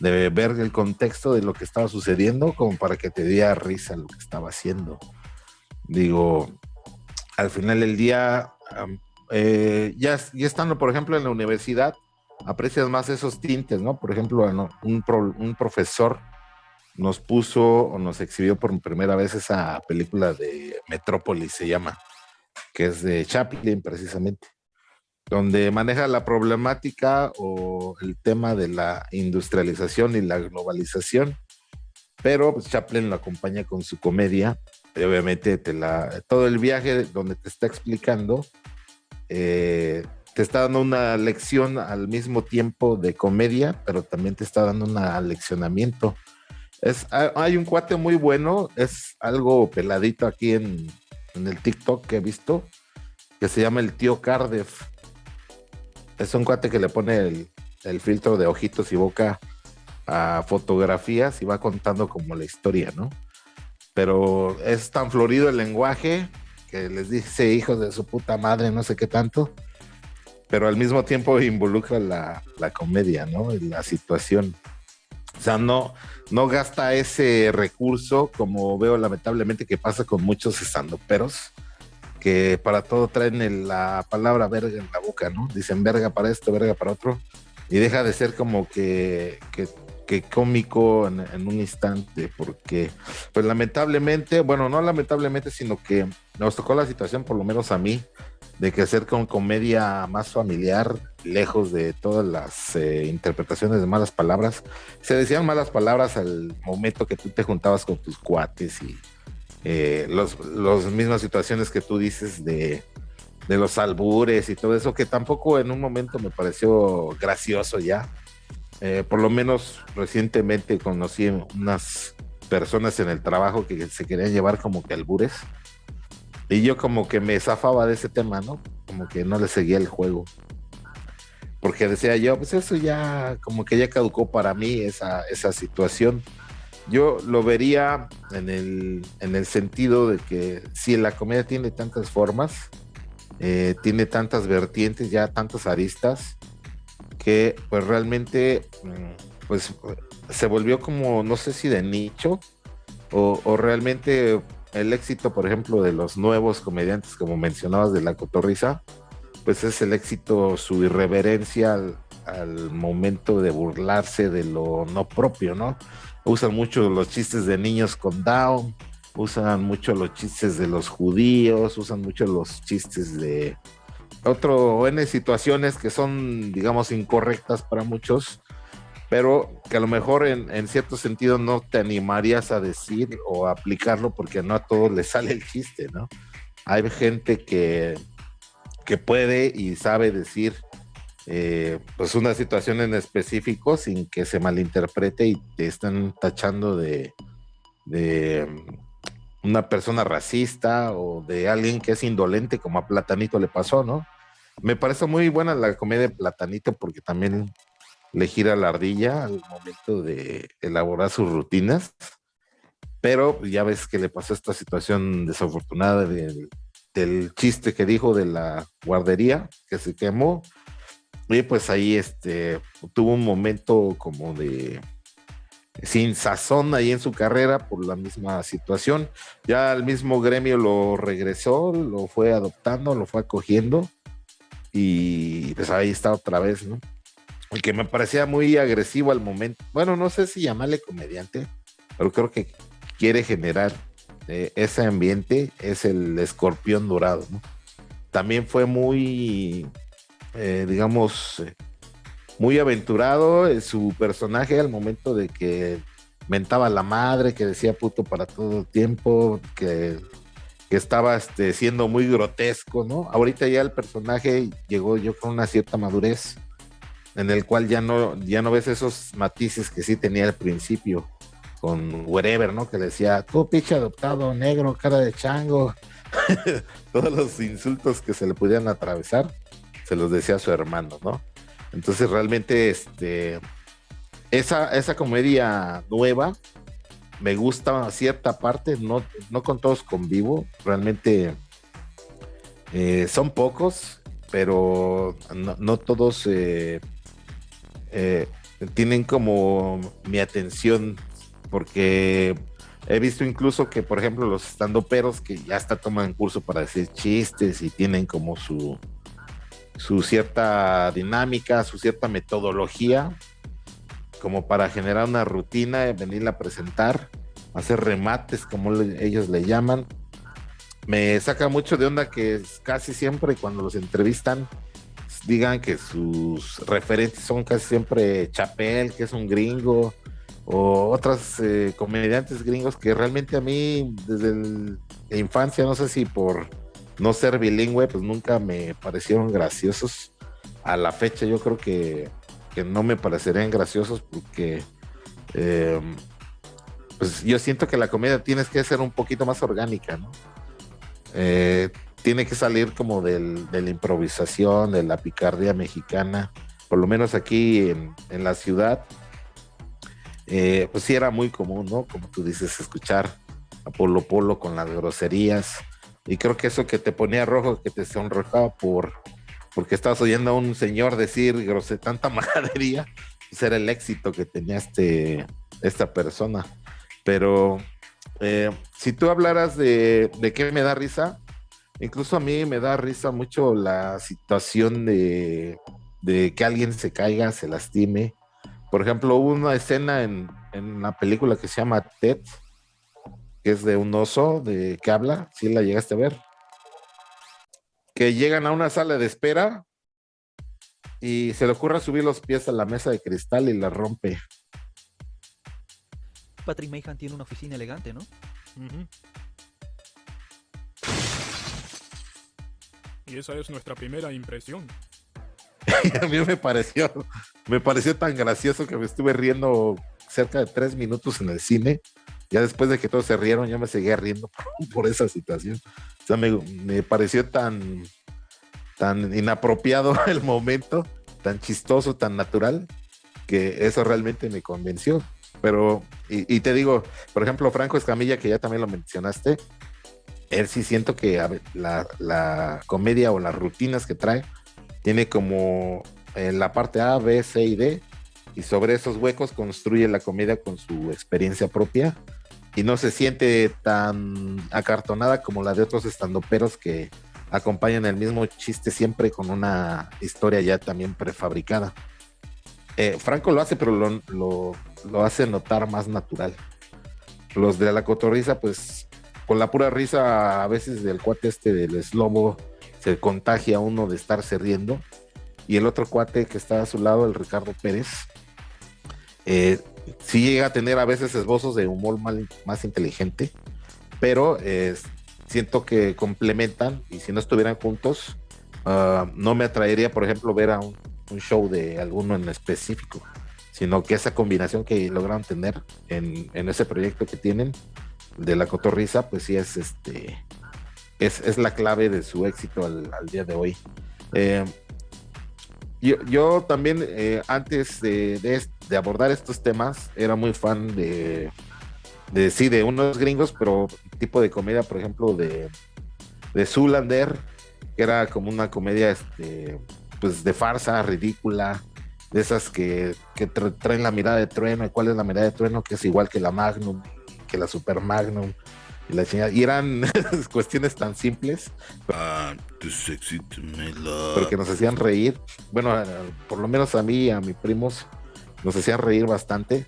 ver el contexto de lo que estaba sucediendo, como para que te diera risa lo que estaba haciendo. Digo, al final del día, eh, ya, ya estando, por ejemplo, en la universidad, aprecias más esos tintes, ¿no? Por ejemplo, un, un profesor nos puso o nos exhibió por primera vez esa película de Metrópolis, se llama que es de Chaplin precisamente, donde maneja la problemática o el tema de la industrialización y la globalización, pero pues, Chaplin lo acompaña con su comedia, y obviamente te la, todo el viaje donde te está explicando, eh, te está dando una lección al mismo tiempo de comedia, pero también te está dando un aleccionamiento Es, hay un cuate muy bueno, es algo peladito aquí en, el TikTok que he visto, que se llama el tío Cardiff. Es un cuate que le pone el, el filtro de ojitos y boca a fotografías y va contando como la historia, ¿no? Pero es tan florido el lenguaje que les dice hijos de su puta madre, no sé qué tanto, pero al mismo tiempo involucra la, la comedia, ¿no? La situación. O sea, no, no gasta ese recurso como veo lamentablemente que pasa con muchos peros que para todo traen la palabra verga en la boca, ¿no? Dicen verga para esto, verga para otro, y deja de ser como que, que que cómico en, un instante, porque pues lamentablemente, bueno, no lamentablemente, sino que nos tocó la situación, por lo menos a mí, de que hacer con comedia más familiar, lejos de todas las eh, interpretaciones de malas palabras. Se decían malas palabras al momento que tú te juntabas con tus cuates y eh, los, los mismas situaciones que tú dices de, de los albures y todo eso, que tampoco en un momento me pareció gracioso ya eh, por lo menos recientemente conocí unas personas en el trabajo que se querían llevar como que albures. Y yo como que me zafaba de ese tema, ¿no? Como que no le seguía el juego. Porque decía yo, pues eso ya como que ya caducó para mí esa, esa situación. Yo lo vería en el, en el sentido de que si la comedia tiene tantas formas, eh, tiene tantas vertientes, ya tantas aristas, que pues realmente mm, pues se volvió como no sé si de nicho o, realmente el éxito por ejemplo de los nuevos comediantes como mencionabas de la cotorriza pues es el éxito su irreverencia al, momento de burlarse de lo no propio no usan mucho los chistes de niños con down usan mucho los chistes de los judíos usan mucho los chistes de otro N situaciones que son, digamos, incorrectas para muchos, pero que a lo mejor en, cierto sentido no te animarías a decir o aplicarlo porque no a todos les sale el chiste, ¿no? Hay gente que, que puede y sabe decir eh, pues una situación en específico sin que se malinterprete y te están tachando de, de una persona racista o de alguien que es indolente, como a Platanito le pasó, ¿no? Me parece muy buena la comedia de Platanito porque también le gira la ardilla al momento de elaborar sus rutinas, pero ya ves que le pasó esta situación desafortunada del, del chiste que dijo de la guardería que se quemó. Y pues ahí este, tuvo un momento como de sin sazón ahí en su carrera por la misma situación. Ya el mismo gremio lo regresó, lo fue adoptando, lo fue acogiendo y pues ahí está otra vez, ¿no? El que me parecía muy agresivo al momento. Bueno, no sé si llamarle comediante, pero creo que quiere generar eh, ese ambiente, es el escorpión dorado, ¿no? También fue muy, eh, digamos, eh, muy aventurado su personaje al momento de que mentaba la madre, que decía puto para todo el tiempo, que, estaba este, siendo muy grotesco, ¿no? Ahorita ya el personaje llegó yo con una cierta madurez, en el cual ya no, ya no ves esos matices que sí tenía al principio con Wherever, ¿no? Que decía, tú pinche adoptado, negro, cara de chango. Todos los insultos que se le pudieran atravesar, se los decía a su hermano, ¿no? Entonces realmente este, esa, esa comedia nueva me gusta cierta parte, no, no con todos convivo, realmente eh, son pocos, pero no, todos eh, eh, tienen como mi atención, porque he visto incluso que, por ejemplo, los estandoperos que ya hasta toman curso para decir chistes y tienen como su, su cierta dinámica, su cierta metodología, como para generar una rutina, venirla a presentar, hacer remates, como ellos le llaman. Me saca mucho de onda que casi siempre cuando los entrevistan digan que sus referentes son casi siempre Chapel, que es un gringo, o otras eh, comediantes gringos que realmente a mí desde la infancia, no sé si por no ser bilingüe, pues nunca me parecieron graciosos. A la fecha yo creo que, no me parecerían graciosos porque em, pues yo siento que la comedia tienes que ser un poquito más orgánica, ¿no? Eh, tiene que salir como del, de la improvisación, de la picardía mexicana, por lo menos aquí en, la ciudad, eh, pues sí era muy común, ¿no? Como tú dices, escuchar a Polo Polo con las groserías. Y creo que eso que te ponía rojo, que te sonrojaba por porque estabas oyendo a un señor decir grose, tanta majadería, pues era el éxito que tenía este, esta persona. Pero eh, si tú hablaras de, de qué me da risa, incluso a mí me da risa mucho la situación de, de que alguien se caiga, se lastime. Por ejemplo, hubo una escena en, en una película que se llama Ted, que es de un oso de que habla, si la llegaste a ver que llegan a una sala de espera y se le ocurre subir los pies a la mesa de cristal y la rompe. Patrick Mayhan tiene una oficina elegante, ¿no? Y esa es nuestra primera impresión. a mí me pareció, me pareció tan gracioso que me estuve riendo cerca de tres minutos en el cine. Ya después de que todos se rieron, yo me seguía riendo por esa situación sea, me, pareció tan, tan inapropiado el momento, tan chistoso, tan natural, que eso realmente me convenció. Pero, y, te digo, por ejemplo, Franco Escamilla, que ya también lo mencionaste, él sí siento que la, comedia o las rutinas que trae tiene como la parte A, B, C y D, y sobre esos huecos construye la comedia con su experiencia propia y no se siente tan acartonada como la de otros estandoperos que acompañan el mismo chiste siempre con una historia ya también prefabricada. Eh, Franco lo hace, pero lo, lo, hace notar más natural. Los de la cotorriza, pues con la pura risa a veces del cuate este del eslobo se contagia uno de estarse riendo. Y el otro cuate que está a su lado, el Ricardo Pérez, eh, sí llega a tener a veces esbozos de humor más inteligente, pero siento que complementan y si no estuvieran juntos, ah, no me atraería, por ejemplo, ver a un, show de alguno en específico, sino que esa combinación que lograron tener en, ese proyecto que tienen de la cotorriza, pues sí es este es, la clave de su éxito al, día de hoy. Eh, yo, también, eh, antes de, abordar estos temas, era muy fan de, de, sí, de unos gringos, pero tipo de comedia, por ejemplo, de, de Zulander, que era como una comedia, este, pues de farsa, ridícula, de esas que, que traen la mirada de trueno. ¿Cuál es la mirada de trueno? Que es igual que la Magnum, que la Super Magnum y, eran cuestiones tan simples. Ah, porque nos hacían reír. Bueno, por lo menos a mí y a mis primos nos hacían reír bastante.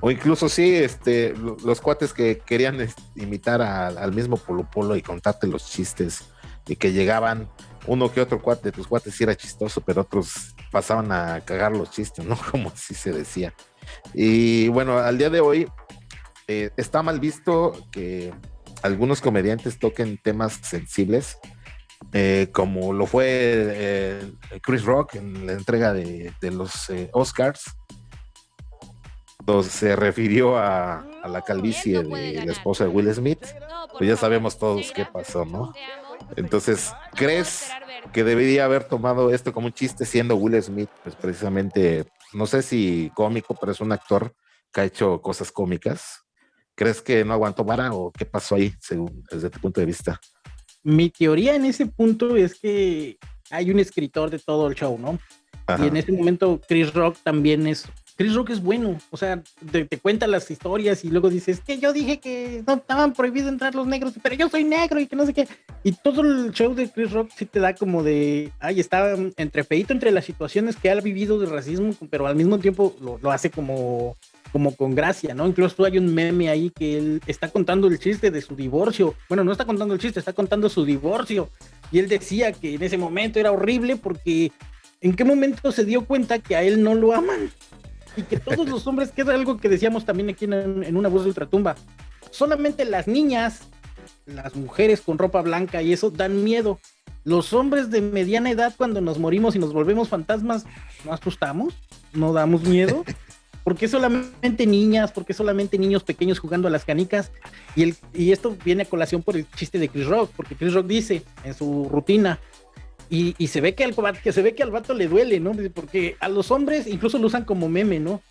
O incluso sí, este, los cuates que querían imitar al mismo Polo Polo y contarte los chistes y que llegaban uno que otro cuate de tus cuates sí era chistoso, pero otros pasaban a cagar los chistes, ¿no? Como así se decía. Y bueno, al día de hoy eh, está mal visto que algunos comediantes toquen temas sensibles, eh, como lo fue eh, Chris Rock en la entrega de, los Oscars, donde se refirió a, la calvicie de la esposa de Will Smith, pues ya sabemos todos qué pasó, ¿no? Entonces, ¿crees que debería haber tomado esto como un chiste siendo Will Smith? Pues precisamente, no sé si cómico, pero es un actor que ha hecho cosas cómicas. ¿Crees que no aguantó vara o qué pasó ahí, según desde tu punto de vista? Mi teoría en ese punto es que hay un escritor de todo el show, ¿no? Y en ese momento Chris Rock también es Chris Rock es bueno, o sea, te, cuenta las historias y luego dices que yo dije que no estaban prohibidos entrar los negros, pero yo soy negro y que no sé qué. Y todo el show de Chris Rock sí te da como de, ay, está entre feito entre las situaciones que ha vivido de racismo, pero al mismo tiempo lo, lo hace como como con gracia, ¿no? Incluso hay un meme ahí que él está contando el chiste de su divorcio. Bueno, no está contando el chiste, está contando su divorcio. Y él decía que en ese momento era horrible porque en qué momento se dio cuenta que a él no lo aman. Y que todos los hombres, que es algo que decíamos también aquí en, una voz de ultratumba, solamente las niñas, las mujeres con ropa blanca y eso dan miedo. Los hombres de mediana edad, cuando nos morimos y nos volvemos fantasmas, no asustamos, no damos miedo. ¿Por qué solamente niñas? ¿Por qué solamente niños pequeños jugando a las canicas? Y, el, y esto viene a colación por el chiste de Chris Rock, porque Chris Rock dice en su rutina, y, y se ve que al, que se ve que al vato le duele, ¿no? Porque a los hombres incluso lo usan como meme, ¿no?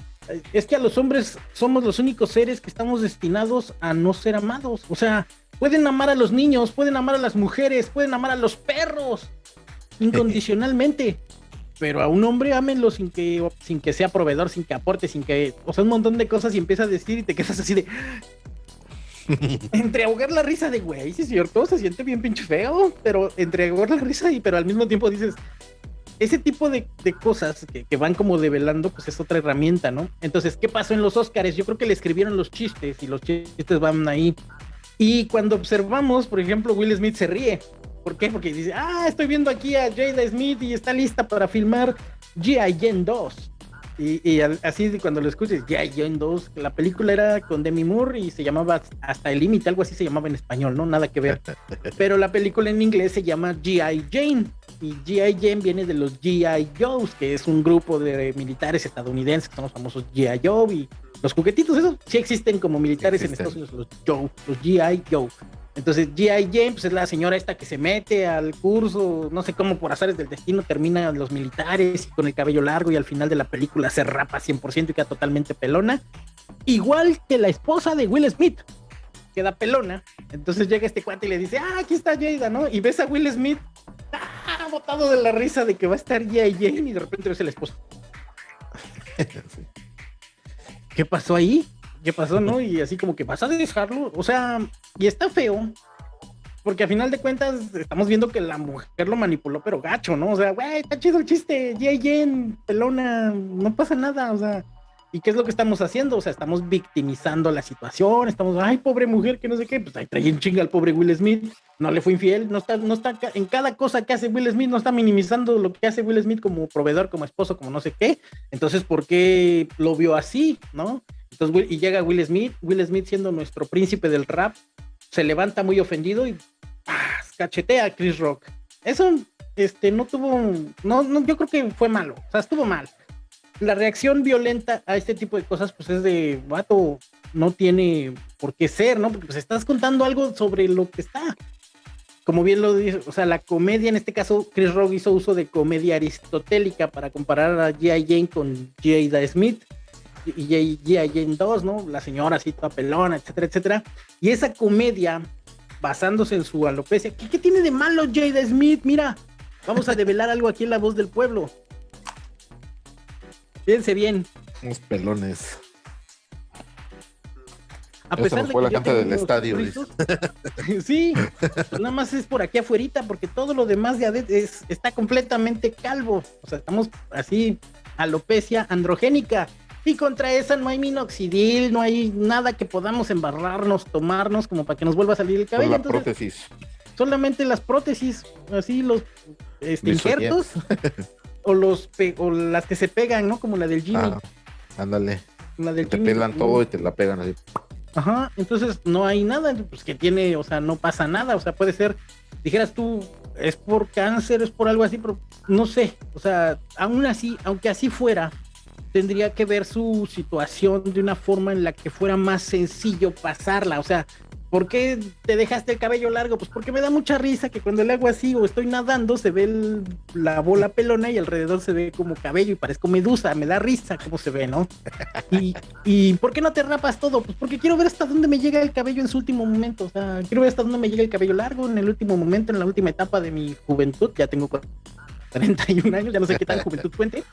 Es que a los hombres somos los únicos seres que estamos destinados a no ser amados. O sea, pueden amar a los niños, pueden amar a las mujeres, pueden amar a los perros incondicionalmente. Pero a un hombre ámenlo sin que, sin que sea proveedor, sin que aporte, sin que, o sea, un montón de cosas y empieza a decir y te quedas así de, entre ahogar la risa de güey, sí es cierto, se siente bien pinche feo, pero entre ahogar la risa y pero al mismo tiempo dices, ese tipo de, de cosas que, que, van como develando, pues es otra herramienta, ¿no? Entonces, ¿qué pasó en los Oscars? Yo creo que le escribieron los chistes y los chistes van ahí. Y cuando observamos, por ejemplo, Will Smith se ríe. ¿Por qué? Porque dice, ah, estoy viendo aquí a Jada Smith y está lista para filmar G.I. Jane 2. Y, y, así cuando lo escuches, G.I. Jane 2, la película era con Demi Moore y se llamaba Hasta el Límite, algo así se llamaba en español, ¿no? Nada que ver. Pero la película en inglés se llama G.I. Jane. Y G.I. Jane viene de los G.I. Joes, que es un grupo de militares estadounidenses que son los famosos G.I. Joe. Y los juguetitos, esos sí existen como militares en Estados Unidos, los Joe, los G.I. Joe. Entonces, G.I. Jane pues, es la señora esta que se mete al curso, no sé cómo por azares del destino termina los militares y con el cabello largo y al final de la película se rapa 100% y queda totalmente pelona. Igual que la esposa de Will Smith, queda pelona. Entonces llega este cuate y le dice, ah, aquí está Jada, ¿no? Y ves a Will Smith, ah, botado de la risa de que va a estar G.I. Jane y de repente ves el esposo. ¿Qué pasó ahí? ¿Qué pasó, no? Y así como que vas a dejarlo. O sea, y está feo. Porque a final de cuentas estamos viendo que la mujer lo manipuló, pero gacho, ¿no? O sea, güey, está chido el chiste. J. Jen, pelona, no pasa nada. O sea, ¿y qué es lo que estamos haciendo? O sea, estamos victimizando la situación. Estamos, ay, pobre mujer, que no sé qué. Pues ahí trae en chinga al pobre Will Smith. No le fue infiel. No está, no está, en cada cosa que hace Will Smith, no está minimizando lo que hace Will Smith como proveedor, como esposo, como no sé qué. Entonces, ¿por qué lo vio así, no? Entonces, y llega Will Smith, Will Smith siendo nuestro príncipe del rap, se levanta muy ofendido y ¡pah! cachetea a Chris Rock. Eso este, no tuvo, no, no, yo creo que fue malo, o sea, estuvo mal. La reacción violenta a este tipo de cosas, pues es de, vato, no tiene por qué ser, ¿no? Porque pues estás contando algo sobre lo que está. Como bien lo dice, o sea, la comedia, en este caso, Chris Rock hizo uso de comedia aristotélica para comparar a G.I. Jane con Jada Smith y. Jane 2, ¿no? La señora así toda pelona, etcétera, etcétera. Y esa comedia, basándose en su alopecia, ¿qué, qué tiene de malo Jada Smith? Mira, vamos a develar algo aquí en La Voz del Pueblo. Fíjense bien. Unos pelones. A pesar Eso fue de la que canta del estadio. rizos, sí, pues nada más es por aquí afuera, porque todo lo demás de Adet es, está completamente calvo. O sea, estamos así, alopecia androgénica. Y contra esa no hay minoxidil, no hay nada que podamos embarrarnos, tomarnos como para que nos vuelva a salir el cabello. la Entonces, prótesis. solamente las prótesis, así los este, injertos, o los o las que se pegan, ¿no? Como la del Jimmy. Ah, ándale. la del Te Jimmy, pelan todo y te la pegan así. Ajá, entonces no hay nada, pues que tiene, o sea, no pasa nada, o sea, puede ser, dijeras tú, es por cáncer, es por algo así, pero no sé, o sea, aún así, aunque así fuera, tendría que ver su situación de una forma en la que fuera más sencillo pasarla, o sea, ¿por qué te dejaste el cabello largo? Pues porque me da mucha risa que cuando le hago así o estoy nadando se ve la bola pelona y alrededor se ve como cabello y parezco medusa, me da risa cómo se ve, ¿no? Y, ¿Y por qué no te rapas todo? Pues porque quiero ver hasta dónde me llega el cabello en su último momento. O sea, quiero ver hasta dónde me llega el cabello largo en el último momento, en la última etapa de mi juventud. Ya tengo 41 años, ya no sé qué tal juventud cuente.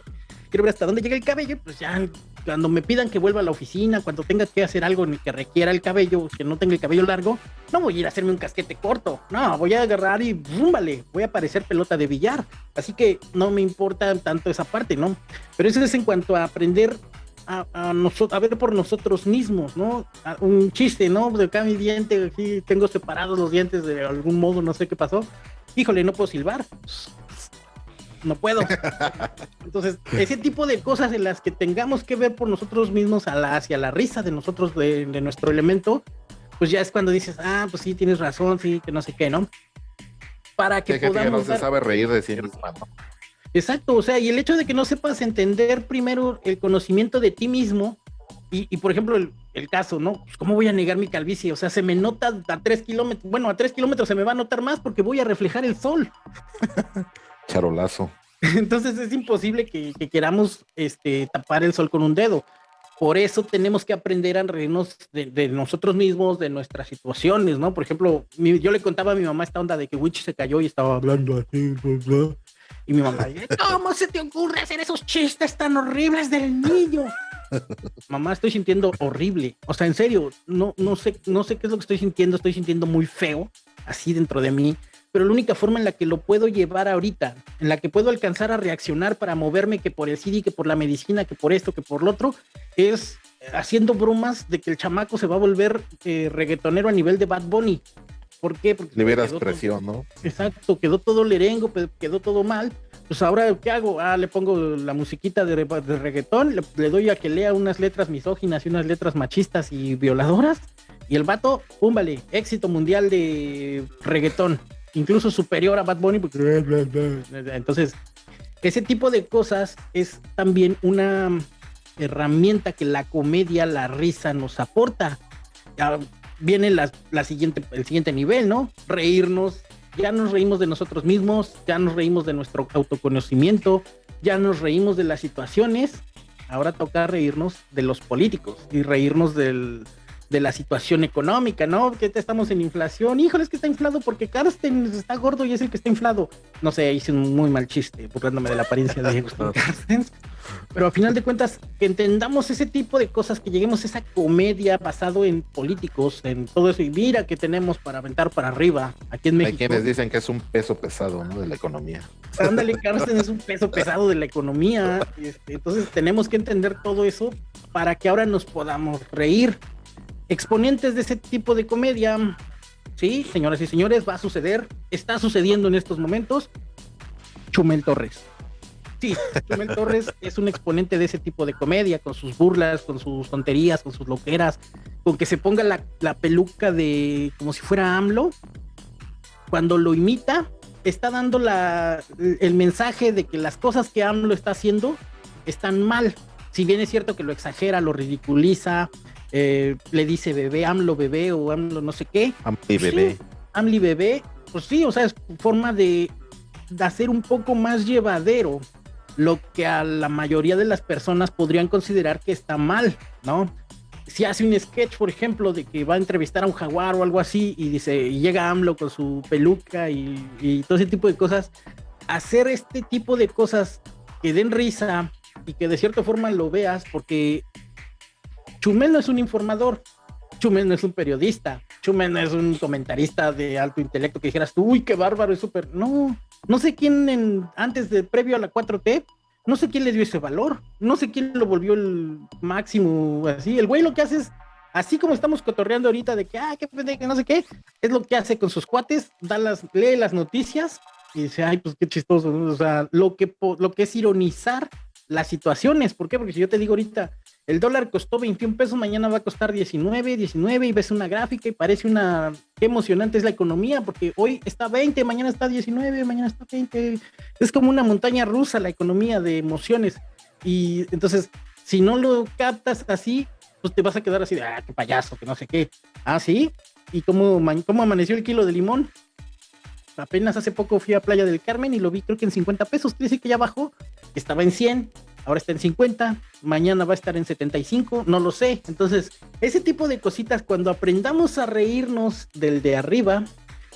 Quiero ver hasta dónde llega el cabello. Pues ya cuando me pidan que vuelva a la oficina, cuando tenga que hacer algo en el que requiera el cabello, que no tenga el cabello largo, no voy a ir a hacerme un casquete corto. No, voy a agarrar y ¡búmbale! Voy a parecer pelota de billar. Así que no me importa tanto esa parte, ¿no? Pero eso es en cuanto a aprender a, a, a ver por nosotros mismos, ¿no? A- un chiste, ¿no? De acá mi diente, aquí tengo separados los dientes de algún modo, no sé qué pasó. Híjole, no puedo silbar. No puedo. Entonces, ese tipo de cosas en las que tengamos que ver por nosotros mismos a la, hacia la risa de nosotros, de, de nuestro elemento, pues ya es cuando dices, ah, pues sí, tienes razón, sí, que no sé qué, ¿no? Para que gente que no se sabe reír de sí. Exacto, o sea, y el hecho de que no sepas entender primero el conocimiento de ti mismo, y, por ejemplo, el, caso, ¿no? Pues, ¿Cómo voy a negar mi calvicie? O sea, se me nota a tres kilómetros, bueno, a tres kilómetros se me va a notar más porque voy a reflejar el sol. Charolazo. Entonces es imposible que, queramos este, tapar el sol con un dedo. Por eso tenemos que aprender a reírnos de, nosotros mismos, de nuestras situaciones, ¿no? Por ejemplo, yo le contaba a mi mamá esta onda de que Witch se cayó y estaba hablando así, y mi mamá, ¿cómo se te ocurre hacer esos chistes tan horribles del niño? mamá, estoy sintiendo horrible. O sea, en serio, no, no, sé, no sé qué es lo que estoy sintiendo, estoy sintiendo muy feo, así dentro de mí pero la única forma en la que lo puedo llevar ahorita, en la que puedo alcanzar a reaccionar para moverme que por el CD, que por la medicina, que por esto, que por lo otro, es haciendo bromas de que el chamaco se va a volver eh, reggaetonero a nivel de Bad Bunny. ¿Por qué? Porque liberas presión, ¿no? Exacto, quedó todo lerengo, quedó todo mal. Pues ahora, ¿qué hago? Ah, le pongo la musiquita de, reggaetón, le, le, doy a que lea unas letras misóginas y unas letras machistas y violadoras. Y el vato, púmbale, éxito mundial de reggaetón incluso superior a Bad Bunny. Entonces, ese tipo de cosas es también una herramienta que la comedia, la risa nos aporta. Ya viene la, siguiente, el siguiente nivel, ¿no? Reírnos. Ya nos reímos de nosotros mismos, ya nos reímos de nuestro autoconocimiento, ya nos reímos de las situaciones. Ahora toca reírnos de los políticos y reírnos del, de la situación económica, ¿no? Que estamos en inflación. Híjole, es que está inflado porque Carsten está gordo y es el que está inflado. No sé, hice un muy mal chiste burlándome de la apariencia de Gustavo Carsten. Pero a final de cuentas, que entendamos ese tipo de cosas, que lleguemos a esa comedia basado en políticos, en todo eso. Y mira que tenemos para aventar para arriba aquí en México. Hay quienes dicen que es un peso pesado, ¿no? De la economía. Ándale, Carsten es un peso pesado de la economía. Este, entonces tenemos que entender todo eso para que ahora nos podamos reír exponentes de ese tipo de comedia. Sí, señoras y señores, va a suceder, está sucediendo en estos momentos. Chumel Torres. Sí, Chumel Torres es un exponente de ese tipo de comedia, con sus burlas, con sus tonterías, con sus loqueras, con que se ponga la, peluca de como si fuera AMLO. Cuando lo imita, está dando la, el mensaje de que las cosas que AMLO está haciendo están mal. Si bien es cierto que lo exagera, lo ridiculiza, eh, le dice bebé, AMLO bebé o AMLO no sé qué. AMLI bebé. AMLI bebé, pues sí, o sea, es forma de, hacer un poco más llevadero lo que a la mayoría de las personas podrían considerar que está mal, ¿no? Si hace un sketch, por ejemplo, de que va a entrevistar a un jaguar o algo así y dice, y llega AMLO con su peluca y, y todo ese tipo de cosas, hacer este tipo de cosas que den risa y que de cierta forma lo veas, porque Chumel no es un informador, Chumel no es un periodista, Chumel no es un comentarista de alto intelecto que dijeras uy, qué bárbaro, es súper. No, no sé quién antes de previo a la 4T, no sé quién le dio ese valor, no sé quién lo volvió el máximo así. El güey lo que hace es, así como estamos cotorreando ahorita de que, ah, qué que no sé qué, es lo que hace con sus cuates, da las, lee las noticias y dice, ay, pues qué chistoso, o sea, lo que, lo que es ironizar las situaciones, ¿por qué? Porque si yo te digo ahorita, el dólar costó 21 pesos, mañana va a costar 19, 19 y ves una gráfica y parece una... Qué emocionante es la economía porque hoy está 20, mañana está 19, mañana está 20. Es como una montaña rusa la economía de emociones. Y entonces, si no lo captas así, pues te vas a quedar así de, ah, qué payaso, que no sé qué. Ah, sí. ¿Y cómo, cómo amaneció el kilo de limón? Apenas hace poco fui a Playa del Carmen y lo vi creo que en 50 pesos. Quiere que ya bajó. Estaba en 100 ahora está en 50, mañana va a estar en 75, no lo sé. Entonces, ese tipo de cositas, cuando aprendamos a reírnos del de arriba,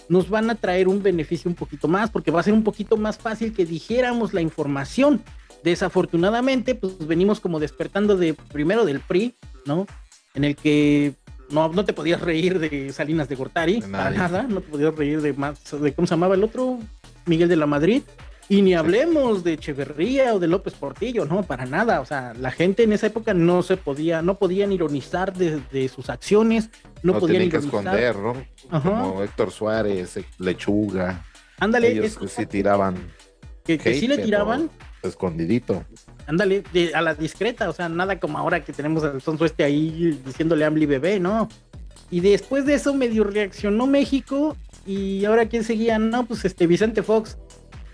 nos van a traer un beneficio un poquito más, porque va a ser un poquito más fácil que dijéramos la información. Desafortunadamente, pues venimos como despertando de primero del PRI, ¿no? En el que no, no te podías reír de Salinas de Gortari, para nada, no te podías reír de más, de cómo se llamaba el otro, Miguel de la Madrid, y ni hablemos de Echeverría o de López Portillo, no, para nada. O sea, la gente en esa época no se podía, no podían ironizar de, sus acciones, no, no podían que esconder, ¿no? Como Héctor Suárez, Lechuga. Ándale. Ellos que sí tiraban. Que, sí le tiraban. Escondidito. Ándale, a la discreta, o sea, nada como ahora que tenemos al sonso este ahí diciéndole Ambly bebé, ¿no? Y después de eso medio reaccionó México y ahora quién seguía, no, pues este Vicente Fox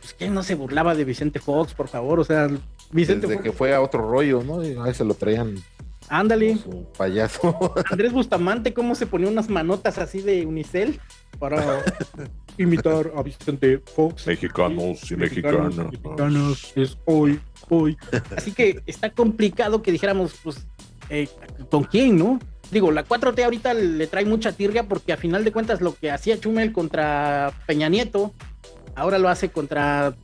pues ¿quién no se burlaba de Vicente Fox, por favor? O sea, Vicente Desde Fox, que fue a otro rollo, ¿no? Y a veces lo traían ándale. payaso. Andrés Bustamante, cómo se ponía unas manotas así de unicel para imitar a Vicente Fox. Mexicanos y Mexicanos, mexicanos, es hoy, hoy. Así que está complicado que dijéramos, pues, eh, ¿con quién, no? Digo, la 4T ahorita le trae mucha tirria porque a final de cuentas lo que hacía Chumel contra Peña Nieto, ahora lo hace contra,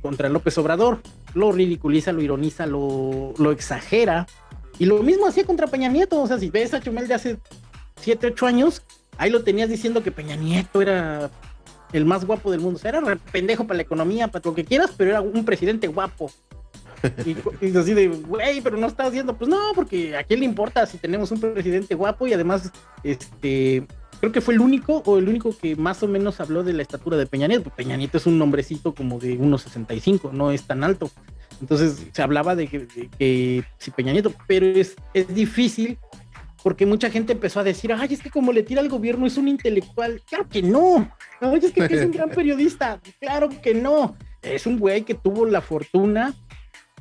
contra López Obrador. Lo ridiculiza, lo ironiza, lo, lo exagera. Y lo mismo hacía contra Peña Nieto. O sea, si ves a Chumel de hace 7, 8 años, ahí lo tenías diciendo que Peña Nieto era el más guapo del mundo. O sea, era re pendejo para la economía, para lo que quieras, pero era un presidente guapo. Y, y así de, güey, pero no estás haciendo, pues no, porque a quién le importa si tenemos un presidente guapo y además, este, creo que fue el único o el único que más o menos habló de la estatura de Peña Nieto. Peña Nieto es un nombrecito como de 1,65, no es tan alto. Entonces se hablaba de que, de que si Peña Nieto, pero es, es difícil porque mucha gente empezó a decir, ay, es que como le tira al gobierno es un intelectual. Claro que no. Ay, es que, que es un gran periodista. Claro que no. Es un güey que tuvo la fortuna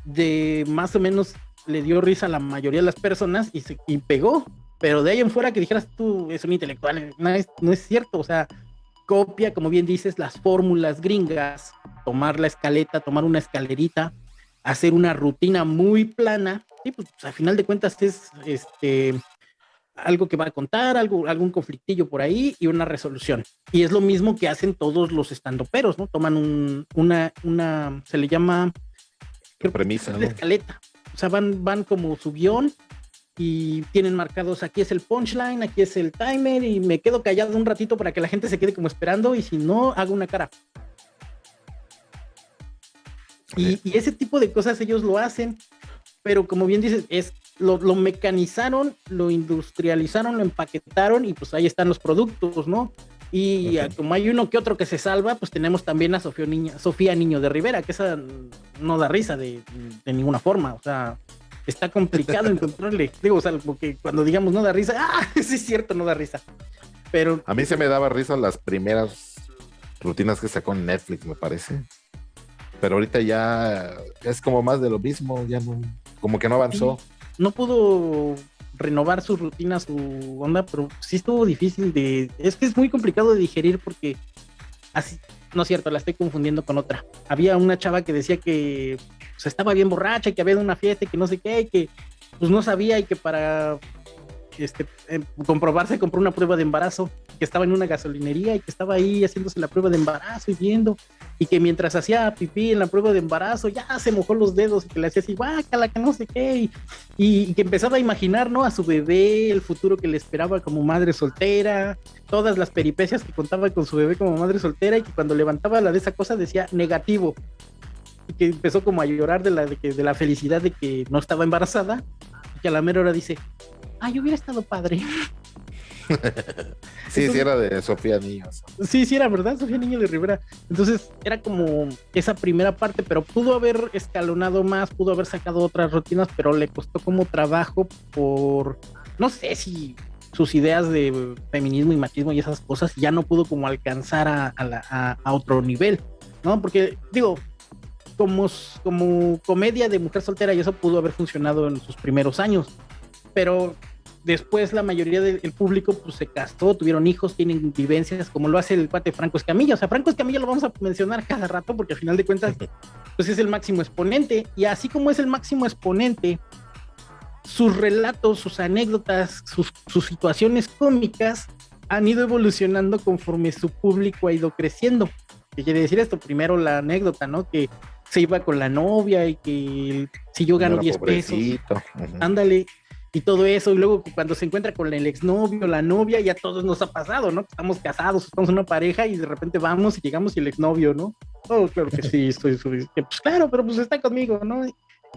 de más o menos le dio risa a la mayoría de las personas y se y pegó. Pero de ahí en fuera que dijeras tú es un intelectual, no es, no es cierto. O sea, copia, como bien dices, las fórmulas gringas, tomar la escaleta, tomar una escalerita, hacer una rutina muy plana. Y pues, a final de cuentas es este algo que va a contar, algo, algún conflictillo por ahí y una resolución. Y es lo mismo que hacen todos los estandoperos, ¿no? Toman un, una, una, se le llama creo Premisa, ¿no? escaleta. O sea, van, van como su guion y tienen marcados aquí es el punchline, aquí es el timer y me quedo callado un ratito para que la gente se quede como esperando y si no, hago una cara. Y, y ese tipo de cosas ellos lo hacen, pero como bien dices, es lo, lo mecanizaron, lo industrializaron, lo empaquetaron y pues ahí están los productos, ¿no? Y como hay uno que otro que se salva, pues tenemos también a Sofía Niño, Sofía Niño de Rivera, que esa no da risa de, de ninguna forma, o sea, está complicado encontrarle. Digo, o sea, porque cuando digamos no da risa, ah, sí es cierto, no da risa. Pero A mí se me daba risa las primeras rutinas que sacó en Netflix, me parece. Pero ahorita ya es como más de lo mismo, ya no, como que no avanzó. no pudo renovar su rutina, su onda, pero sí estuvo difícil de... Es que es muy complicado de digerir porque así... No es cierto, la estoy confundiendo con otra. Había una chava que decía que pues, estaba bien borracha que había una fiesta que no sé qué, que pues no sabía y que para este, eh, comprobarse compró una prueba de embarazo, que estaba en una gasolinería y que estaba ahí haciéndose la prueba de embarazo y viendo, y que mientras hacía pipí en la prueba de embarazo ya se mojó los dedos y que le hacía así, guácala, que no sé qué, y, que empezaba a imaginar, ¿no? A su bebé, el futuro que le esperaba como madre soltera, todas las peripecias que contaba con su bebé como madre soltera y que cuando levantaba la de esa cosa decía negativo. Y que empezó como a llorar de la, de, de la felicidad de que no estaba embarazada y que a la mera hora dice, ay, hubiera estado padre. Sí, sí, era de Sofía Niños. Sí, sí, era verdad, Sofía Niño de Rivera. Entonces era como esa primera parte, pero pudo haber escalonado más, pudo haber sacado otras rutinas, pero le costó como trabajo por, no sé si sus ideas de feminismo y machismo y esas cosas ya no pudo como alcanzar a, a, la, a, a otro nivel, ¿no? Porque digo, como, como comedia de mujer soltera y eso pudo haber funcionado en sus primeros años, pero después la mayoría del público pues se casó, tuvieron hijos, tienen vivencias, como lo hace el cuate Franco Escamilla. O sea, Franco Escamilla lo vamos a mencionar cada rato porque al final de cuentas pues es el máximo exponente. Y así como es el máximo exponente, sus relatos, sus anécdotas, sus, sus situaciones cómicas han ido evolucionando conforme su público ha ido creciendo. ¿Qué quiere decir esto? Primero la anécdota, ¿no? Que se iba con la novia y que si yo gano 10 pesos, ándale, y todo eso, y luego cuando se encuentra con el exnovio, la novia, ya todos nos ha pasado, ¿no? Estamos casados, estamos una pareja y de repente vamos y llegamos y el exnovio, ¿no? Oh, claro que sí, estoy, estoy, pues claro, pero pues está conmigo, ¿no?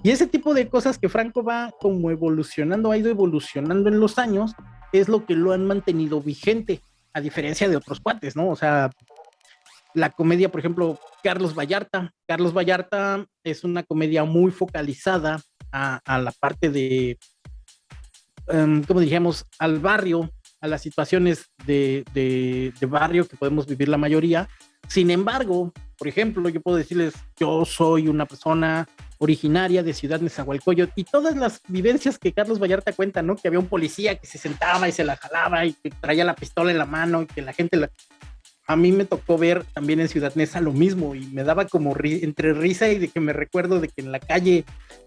Y ese tipo de cosas que Franco va como evolucionando, ha ido evolucionando en los años, es lo que lo han mantenido vigente, a diferencia de otros cuates, ¿no? O sea, la comedia, por ejemplo, Carlos Vallarta. Carlos Vallarta es una comedia muy focalizada a, a la parte de, um, como dijimos, al barrio, a las situaciones de, de, de, barrio que podemos vivir la mayoría. Sin embargo, Por ejemplo, yo puedo decirles, yo soy una persona originaria de Ciudad Nezahualcóyotl y todas las vivencias que Carlos Vallarta cuenta, ¿no? Que había un policía que se sentaba y se la jalaba y que traía la pistola en la mano y que la gente la... A mí me tocó ver también en Ciudad Neza lo mismo y me daba como entre risa y de que me recuerdo de que en la calle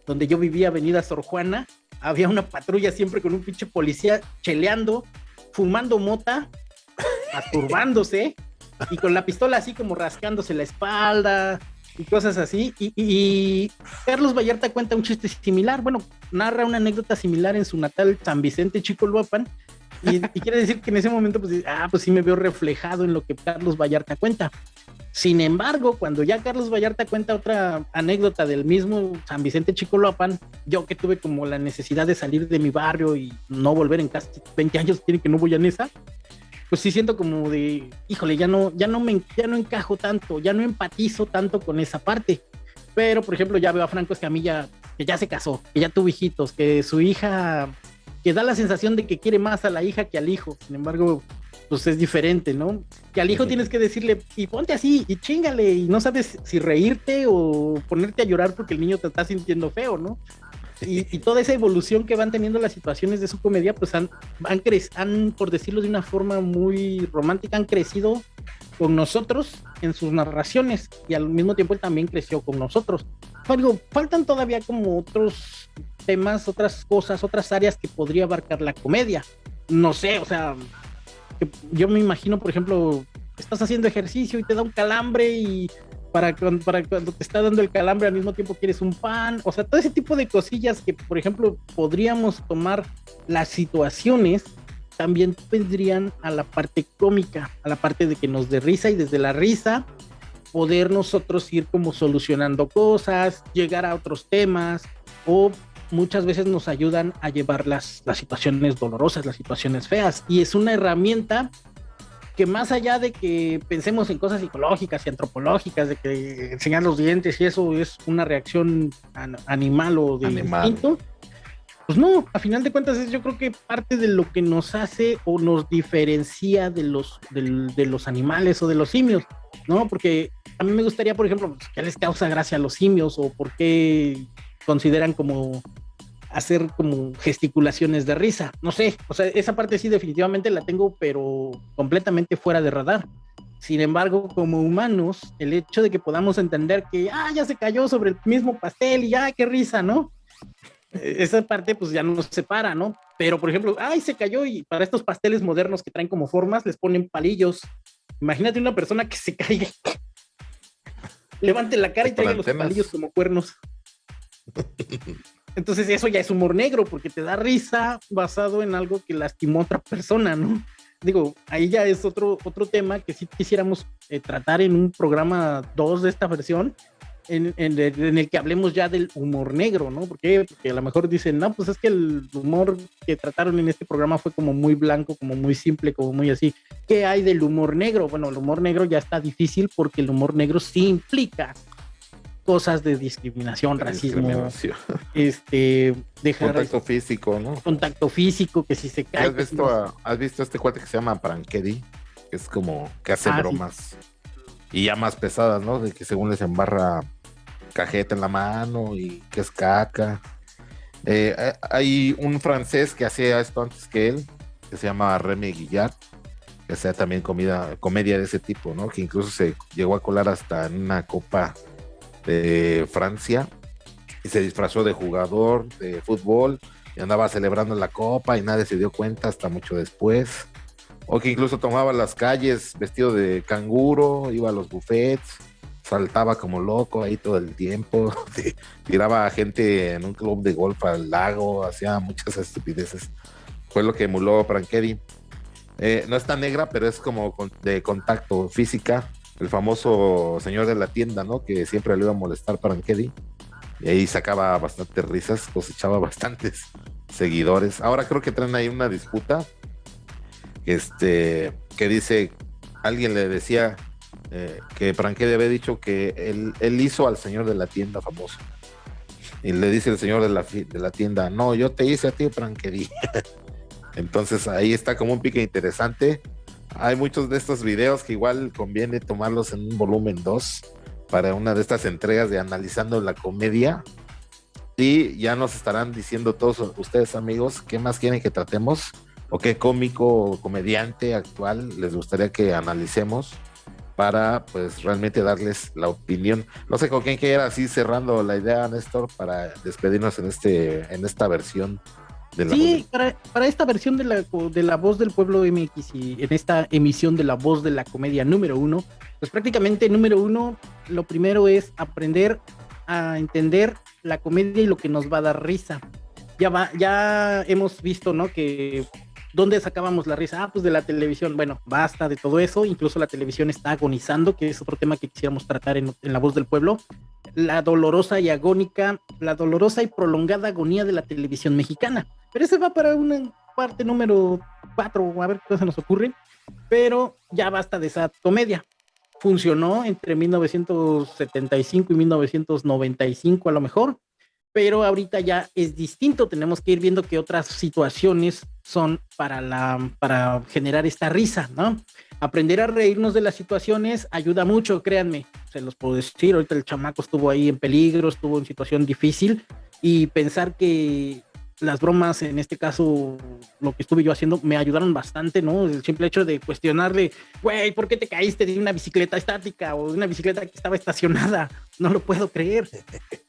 donde yo vivía, Avenida Sor Juana, había una patrulla siempre con un pinche policía cheleando, fumando mota, aturbándose y con la pistola así como rascándose la espalda, y cosas así. Y, Carlos Vallarta cuenta un chiste similar, bueno, narra una anécdota similar en su natal San Vicente Chicoloapan. Y, y quiere decir que en ese momento, pues, ah, pues sí me veo reflejado en lo que Carlos Vallarta cuenta. Sin embargo, cuando ya Carlos Vallarta cuenta otra anécdota del mismo San Vicente Chicoloapan, yo que tuve como la necesidad de salir de mi barrio y no volver en casi 20 años, tiene que no voy a Nesa, pues sí siento como de, híjole, ya no, ya no me, ya no encajo tanto, ya no empatizo tanto con esa parte. Pero, por ejemplo, ya veo a Franco Escamilla que ya se casó, que ya tuvo hijitos, que su hija, que da la sensación de que quiere más a la hija que al hijo. Sin embargo, pues es diferente, ¿no? Que al hijo tienes que decirle, y ponte así, y chingale, y no sabes si reírte o ponerte a llorar porque el niño te está sintiendo feo, ¿no? y, toda esa evolución que van teniendo las situaciones de su comedia, pues han, han, han, por decirlo de una forma muy romántica, han crecido con nosotros en sus narraciones y al mismo tiempo él también creció con nosotros. Algo, faltan todavía como otros temas, otras cosas, otras áreas que podría abarcar la comedia. No sé, o sea, yo me imagino, por ejemplo, estás haciendo ejercicio y te da un calambre y para, para cuando te está dando el calambre al mismo tiempo quieres un pan, o sea, todo ese tipo de cosillas que, por ejemplo, podríamos tomar las situaciones, también vendrían a la parte cómica, a la parte de que nos dé risa y desde la risa poder nosotros ir como solucionando cosas, llegar a otros temas o muchas veces nos ayudan a llevar las, las situaciones dolorosas, las situaciones feas. Y es una herramienta que más allá de que pensemos en cosas psicológicas y antropológicas, de que enseñar los dientes y eso es una reacción animal o de instinto, pues no, a final de cuentas es yo creo que parte de lo que nos hace o nos diferencia de los, de, los animales o de los simios, ¿no? Porque a mí me gustaría, por ejemplo, pues, ¿qué les causa gracia a los simios o por qué consideran como hacer como gesticulaciones de risa. No sé, o sea, esa parte sí definitivamente la tengo, pero completamente fuera de radar. Sin embargo, como humanos, el hecho de que podamos entender que, ah, ya se cayó sobre el mismo pastel y ya, qué risa, ¿no? E-, esa parte pues ya nos separa, ¿no? Pero, por ejemplo, ay, se cayó y para estos pasteles modernos que traen como formas les ponen palillos. Imagínate una persona que se caiga, levante la cara y traiga los palillos como cuernos. Entonces eso ya es humor negro porque te da risa basado en algo que lastimó a otra persona, ¿no? Digo, ahí ya es otro, otro tema que sí quisiéramos eh, tratar en un programa 2 de esta versión, en, el que hablemos ya del humor negro, ¿no? Porque, porque a lo mejor dicen, no, pues es que el humor que trataron en este programa fue como muy blanco, como muy simple, como muy así. ¿Qué hay del humor negro? Bueno, el humor negro ya está difícil porque el humor negro sí implica cosas de discriminación, racismo, este, dejar contacto físico, ¿no? Contacto físico, que si se cae. ¿Has visto, ¿Has visto este cuate que se llama Prankedy? Que es como que hace ah, bromas y ya más pesadas, ¿no? De que según les embarra cajeta en la mano y que es caca. Eh, eh, hay un francés que hacía esto antes que él, que se llama Remy Guillard, que hacía también comida, comedia de ese tipo, ¿no? Que incluso se llegó a colar hasta en una copa de Francia y se disfrazó de jugador de fútbol y andaba celebrando la copa y nadie se dio cuenta hasta mucho después. O que incluso tomaba las calles vestido de canguro, iba a los buffets, saltaba como loco ahí todo el tiempo, tiraba a gente en un club de golf al lago, hacía muchas estupideces. Fue lo que emuló Prankedy. Eh, no está negra, pero es como de contacto física el famoso señor de la tienda, ¿no? Que siempre le iba a molestar para Ankedi. Y ahí sacaba bastantes risas, cosechaba bastantes seguidores. Ahora creo que traen ahí una disputa. Este, que dice, alguien le decía eh, que Prankedi había dicho que él, hizo al señor de la tienda famoso. Y le dice el señor de la, de la tienda, no, yo te hice a ti, Prankedi. Entonces ahí está como un pique interesante hay muchos de estos videos que igual conviene tomarlos en un volumen 2 para una de estas entregas de analizando la comedia. Y ya nos estarán diciendo todos ustedes amigos qué más quieren que tratemos o qué cómico o comediante actual les gustaría que analicemos para pues realmente darles la opinión. No sé con quién quiera así cerrando la idea, Néstor, para despedirnos en este en esta versión de la Sí, para, para, esta versión de la, de la voz del pueblo MX y en esta emisión de la voz de la comedia número uno, pues prácticamente número uno, lo primero es aprender a entender la comedia y lo que nos va a dar risa. Ya va, ya hemos visto, ¿no? Que ¿Dónde sacábamos la risa? Ah, pues de la televisión. Bueno, basta de todo eso. Incluso la televisión está agonizando, que es otro tema que quisiéramos tratar en, La Voz del Pueblo. La dolorosa y agónica, la dolorosa y prolongada agonía de la televisión mexicana. Pero ese va para una parte número cuatro, a ver qué se nos ocurre. Pero ya basta de esa comedia. Funcionó entre 1975 y 1995 a lo mejor pero ahorita ya es distinto, tenemos que ir viendo que otras situaciones son para, la, para generar esta risa, ¿no? Aprender a reírnos de las situaciones ayuda mucho, créanme, se los puedo decir, ahorita el chamaco estuvo ahí en peligro, estuvo en situación difícil y pensar que las bromas, en este caso, lo que estuve yo haciendo, me ayudaron bastante, ¿no? El simple hecho de cuestionarle, güey, ¿por qué te caíste de una bicicleta estática o de una bicicleta que estaba estacionada? No lo puedo creer.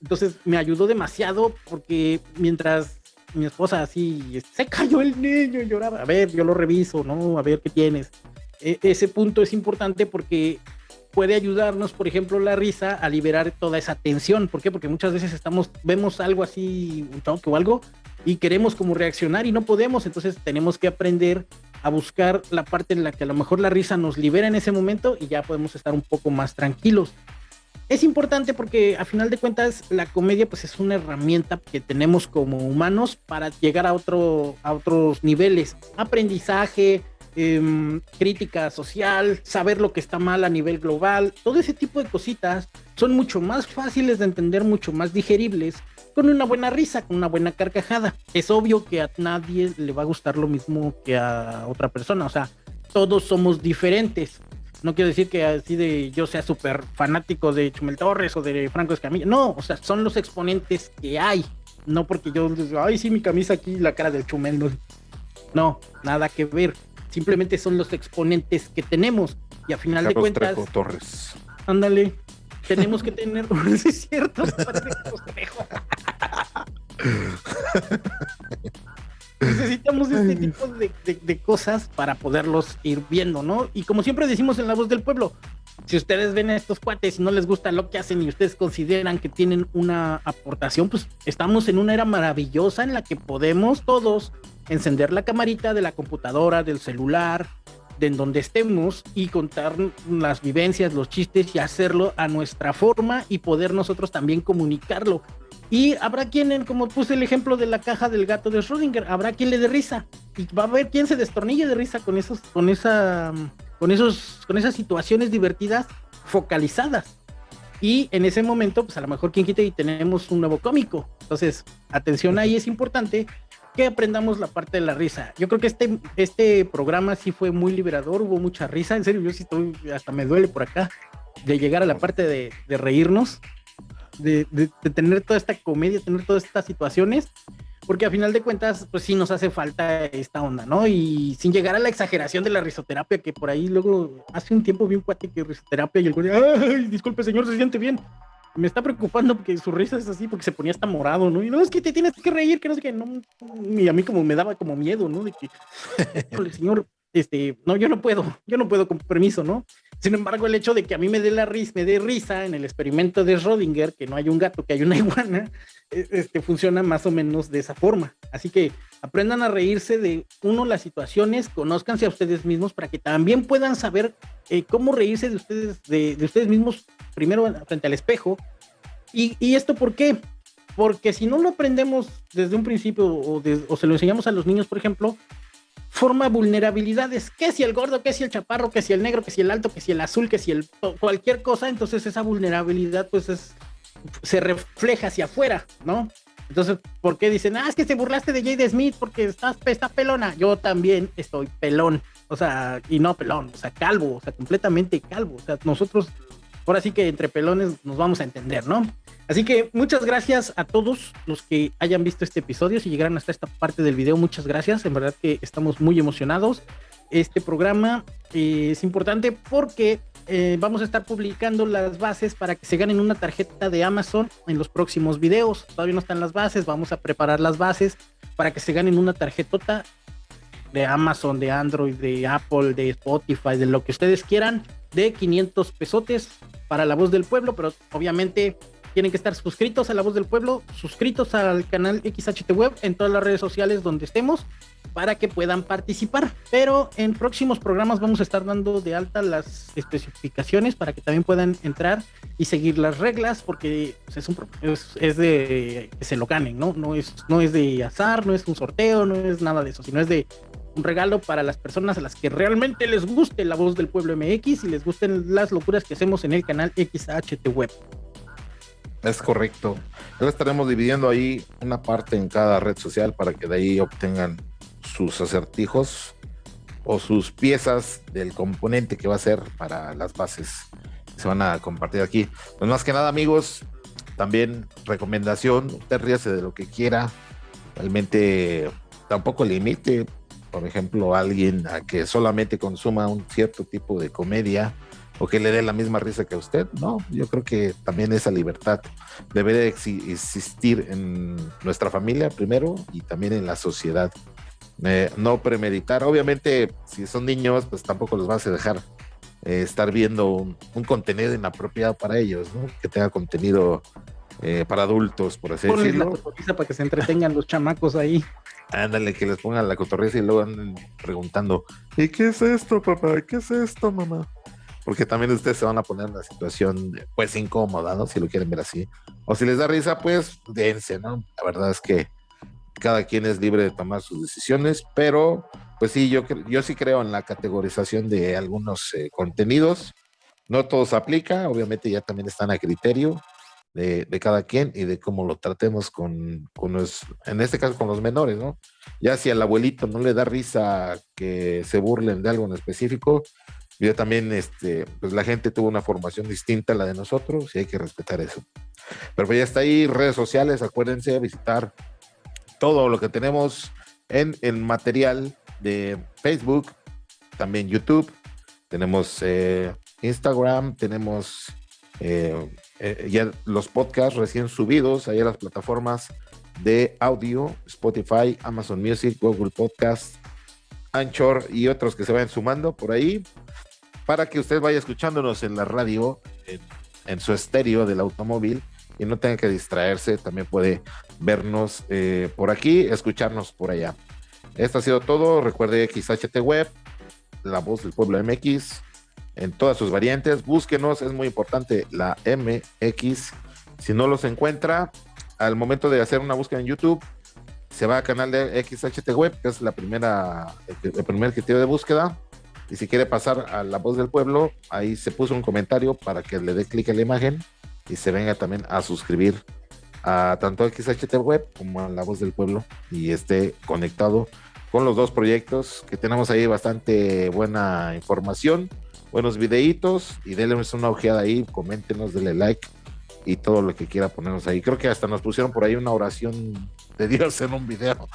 Entonces me ayudó demasiado porque mientras mi esposa así, se cayó el niño y lloraba, a ver, yo lo reviso, ¿no? A ver qué tienes. E ese punto es importante porque puede ayudarnos, por ejemplo, la risa a liberar toda esa tensión. ¿Por qué? Porque muchas veces estamos, vemos algo así, un choque o algo, y queremos como reaccionar y no podemos, entonces tenemos que aprender a buscar la parte en la que a lo mejor la risa nos libera en ese momento y ya podemos estar un poco más tranquilos. Es importante porque a final de cuentas la comedia pues es una herramienta que tenemos como humanos para llegar a, otro, a otros niveles, aprendizaje, em, crítica social, saber lo que está mal a nivel global, todo ese tipo de cositas son mucho más fáciles de entender, mucho más digeribles con una buena risa, con una buena carcajada. Es obvio que a nadie le va a gustar lo mismo que a otra persona, o sea, todos somos diferentes. No quiero decir que así de yo sea súper fanático de Chumel Torres o de Franco Escamilla. No, o sea, son los exponentes que hay. No porque yo, ay, sí, mi camisa aquí, la cara del Chumel. No, no nada que ver. Simplemente son los exponentes que tenemos. Y a final de cuentas. Torres. Ándale, tenemos que tener, es cierto, Necesitamos este tipo de, cosas para poderlos ir viendo, ¿no? Y como siempre decimos en la voz del pueblo, si ustedes ven a estos cuates y no les gusta lo que hacen y ustedes consideran que tienen una aportación, pues estamos en una era maravillosa en la que podemos todos encender la camarita de la computadora, del celular, de en donde estemos y contar las vivencias, los chistes y hacerlo a nuestra forma y poder nosotros también comunicarlo. Y habrá quien, como puse el ejemplo de la caja del gato de Schrödinger, habrá quien le dé risa y va a haber quien se destornille de risa con esos, con esa, con esos, con esas situaciones divertidas focalizadas. Y en ese momento, pues a lo mejor quien quite y tenemos un nuevo cómico. Entonces, atención ahí es importante que aprendamos la parte de la risa. Yo creo que este, este programa sí fue muy liberador, hubo mucha risa, en serio, yo sí estoy, hasta me duele por acá, de llegar a la parte de, reírnos, de, de, tener toda esta comedia, tener todas estas situaciones, porque a final de cuentas, pues sí nos hace falta esta onda, ¿no? Y sin llegar a la exageración de la risoterapia, que por ahí luego hace un tiempo vi un cuate que risoterapia y el güey, ay, disculpe señor, se siente bien me está preocupando porque su risa es así, porque se ponía hasta morado, ¿no? Y no, es que te tienes que reír, que no sé qué, no, y a mí como me daba como miedo, ¿no? De que, señor, este, no, yo no puedo, yo no puedo con permiso, ¿no? Sin embargo, el hecho de que a mí me dé la risa, me dé risa en el experimento de Schrödinger, que no hay un gato, que hay una iguana, e, este, funciona más o menos de esa forma. Así que aprendan a reírse de uno las situaciones, conózcanse a ustedes mismos para que también puedan saber eh, cómo reírse de ustedes, de, de, ustedes mismos primero frente al espejo. ¿Y, y esto por qué? Porque si no lo aprendemos desde un principio o se lo enseñamos a los niños, por ejemplo, forma vulnerabilidades, que si el gordo, que si el chaparro, que si el negro, que si el alto, que si el azul, que si el cualquier cosa, entonces esa vulnerabilidad pues es se refleja hacia afuera, ¿no? Entonces, ¿por qué dicen, ah, es que te burlaste de Jade Smith porque estás, está pelona? Yo también estoy pelón, o sea, y no pelón, o sea, calvo, o sea, completamente calvo. O sea, nosotros, ahora sí que entre pelones nos vamos a entender, ¿no? Así que muchas gracias a todos los que hayan visto este episodio. Si llegaron hasta esta parte del video, muchas gracias. En verdad que estamos muy emocionados. Este programa eh, es importante porque eh, vamos a estar publicando las bases para que se ganen una tarjeta de Amazon en los próximos videos. Todavía no están las bases, vamos a preparar las bases para que se ganen una tarjetota de Amazon, de Android, de Apple, de Spotify, de lo que ustedes quieran, de 500 pesotes para la voz del pueblo, pero obviamente tienen que estar suscritos a La Voz del Pueblo, suscritos al canal XHT Web en todas las redes sociales donde estemos para que puedan participar. Pero en próximos programas vamos a estar dando de alta las especificaciones para que también puedan entrar y seguir las reglas, porque es, un, es, de que se lo ganen, ¿no? No es, no es de azar, no es un sorteo, no es nada de eso, sino es de un regalo para las personas a las que realmente les guste la voz del pueblo MX y les gusten las locuras que hacemos en el canal XHT Web. Es correcto. Ahora estaremos dividiendo ahí una parte en cada red social para que de ahí obtengan sus acertijos o sus piezas del componente que va a ser para las bases se van a compartir aquí. Pues más que nada, amigos, también recomendación, usted ríase de lo que quiera. Realmente tampoco limite, por ejemplo, a alguien a que solamente consuma un cierto tipo de comedia o que le dé la misma risa que a usted. No, yo creo que también esa libertad debe existir en nuestra familia primero y también en la sociedad. Eh, no premeditar, obviamente si son niños, pues tampoco los vas a dejar eh, estar viendo un, contenido inapropiado para ellos, ¿no? que tenga contenido eh, para adultos, por así decirlo. para que se entretengan los chamacos ahí. Ándale, que les pongan la cotorriza y luego anden preguntando, ¿y qué es esto, papá? ¿Qué es esto, mamá? Porque también ustedes se van a poner en una situación pues incómoda, ¿no? Si lo quieren ver así. O si les da risa, pues dense, ¿no? La verdad es que cada quien es libre de tomar sus decisiones, pero pues sí, yo, yo sí creo en la categorización de algunos eh, contenidos. No todos aplica, obviamente ya también están a criterio de, de, cada quien y de cómo lo tratemos con, con los, en este caso con los menores, ¿no? Ya si al abuelito no le da risa que se burlen de algo en específico, yo también, este, pues la gente tuvo una formación distinta a la de nosotros y hay que respetar eso. Pero pues ya está ahí, redes sociales, acuérdense visitar todo lo que tenemos en el material de Facebook, también YouTube, tenemos eh, Instagram, tenemos eh, eh, ya los podcasts recién subidos ahí a las plataformas de audio, Spotify, Amazon Music, Google Podcast, Anchor y otros que se vayan sumando por ahí para que usted vaya escuchándonos en la radio, en, su estéreo del automóvil y no tenga que distraerse, también puede vernos eh, por aquí, escucharnos por allá. Esto ha sido todo. Recuerde XHT Web, la voz del pueblo MX, en todas sus variantes. Búsquenos, es muy importante la MX. Si no los encuentra, al momento de hacer una búsqueda en YouTube, se va al canal de XHT Web, que es la primera, el primer criterio de búsqueda. Y si quiere pasar a La Voz del Pueblo, ahí se puso un comentario para que le dé clic a la imagen y se venga también a suscribir a tanto XHT Web como a La Voz del Pueblo y esté conectado con los dos proyectos que tenemos ahí bastante buena información, buenos videitos y denle una ojeada ahí, coméntenos, denle like y todo lo que quiera ponernos ahí. Creo que hasta nos pusieron por ahí una oración de Dios en un video.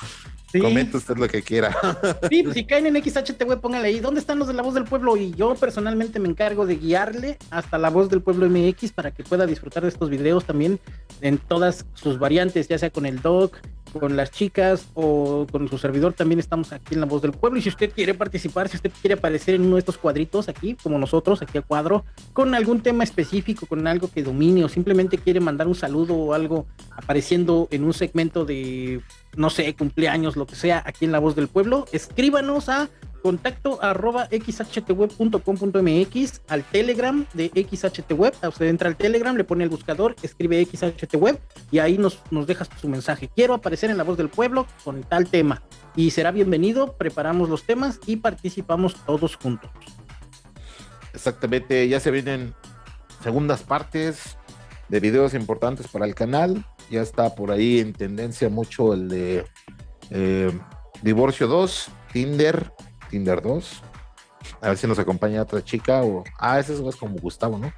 Sí. Comente usted lo que quiera. Sí, pues si caen en XHTV, póngale ahí, ¿dónde están los de la voz del pueblo? Y yo personalmente me encargo de guiarle hasta la voz del pueblo MX para que pueda disfrutar de estos videos también en todas sus variantes, ya sea con el doc, con las chicas o con su servidor, también estamos aquí en La Voz del Pueblo. Y si usted quiere participar, si usted quiere aparecer en uno de estos cuadritos aquí, como nosotros, aquí a cuadro, con algún tema específico, con algo que domine, o simplemente quiere mandar un saludo o algo apareciendo en un segmento de, no sé, cumpleaños, lo que sea, aquí en La Voz del Pueblo, escríbanos a contacto arroba xhtweb.com.mx al telegram de xhtweb, usted entra al telegram, le pone el buscador, escribe xhtweb y ahí nos, nos deja su mensaje. Quiero aparecer en la voz del pueblo con tal tema y será bienvenido, preparamos los temas y participamos todos juntos. Exactamente, ya se vienen segundas partes de videos importantes para el canal Ya está por ahí en tendencia mucho el de eh, Divorcio 2, Tinder, Tinder 2. A ver si nos acompaña otra chica o... Ah, ese es como Gustavo, ¿no?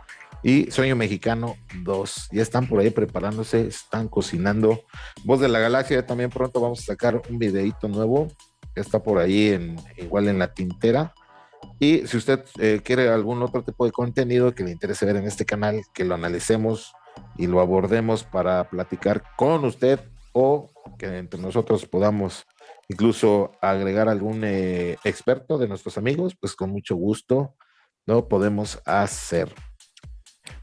Y Sueño Mexicano 2. Ya están por ahí preparándose, están cocinando. Voz de la Galaxia, también pronto vamos a sacar un videito nuevo. Está por ahí en, igual en la tintera. Y si usted eh, quiere algún otro tipo de contenido que le interese ver en este canal, que lo analicemos y lo abordemos para platicar con usted o que entre nosotros podamos incluso agregar algún eh, experto de nuestros amigos, pues con mucho gusto lo podemos hacer.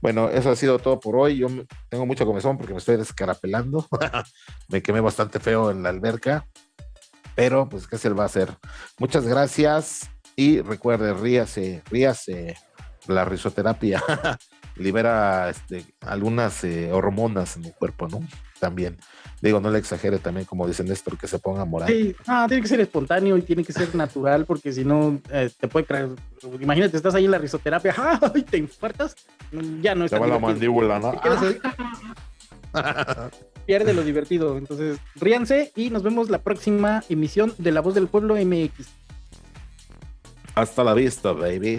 Bueno, eso ha sido todo por hoy. Yo tengo mucha comezón porque me estoy descarapelando. me quemé bastante feo en la alberca. Pero, pues, ¿qué se va a hacer? Muchas gracias. Y recuerde, ríase, ríase. La risoterapia libera este, algunas eh, hormonas en el cuerpo, ¿no? También. Digo, no le exagere también, como dice Néstor, que se ponga moral. Sí, ah, tiene que ser espontáneo y tiene que ser natural, porque si no, eh, te puede creer. Imagínate, estás ahí en la risoterapia, ¡ay! te infartas, ya no está. Te va la mandíbula, ¿no? Pierde lo divertido. Entonces, ríanse y nos vemos la próxima emisión de La Voz del Pueblo MX. Hasta la vista, baby.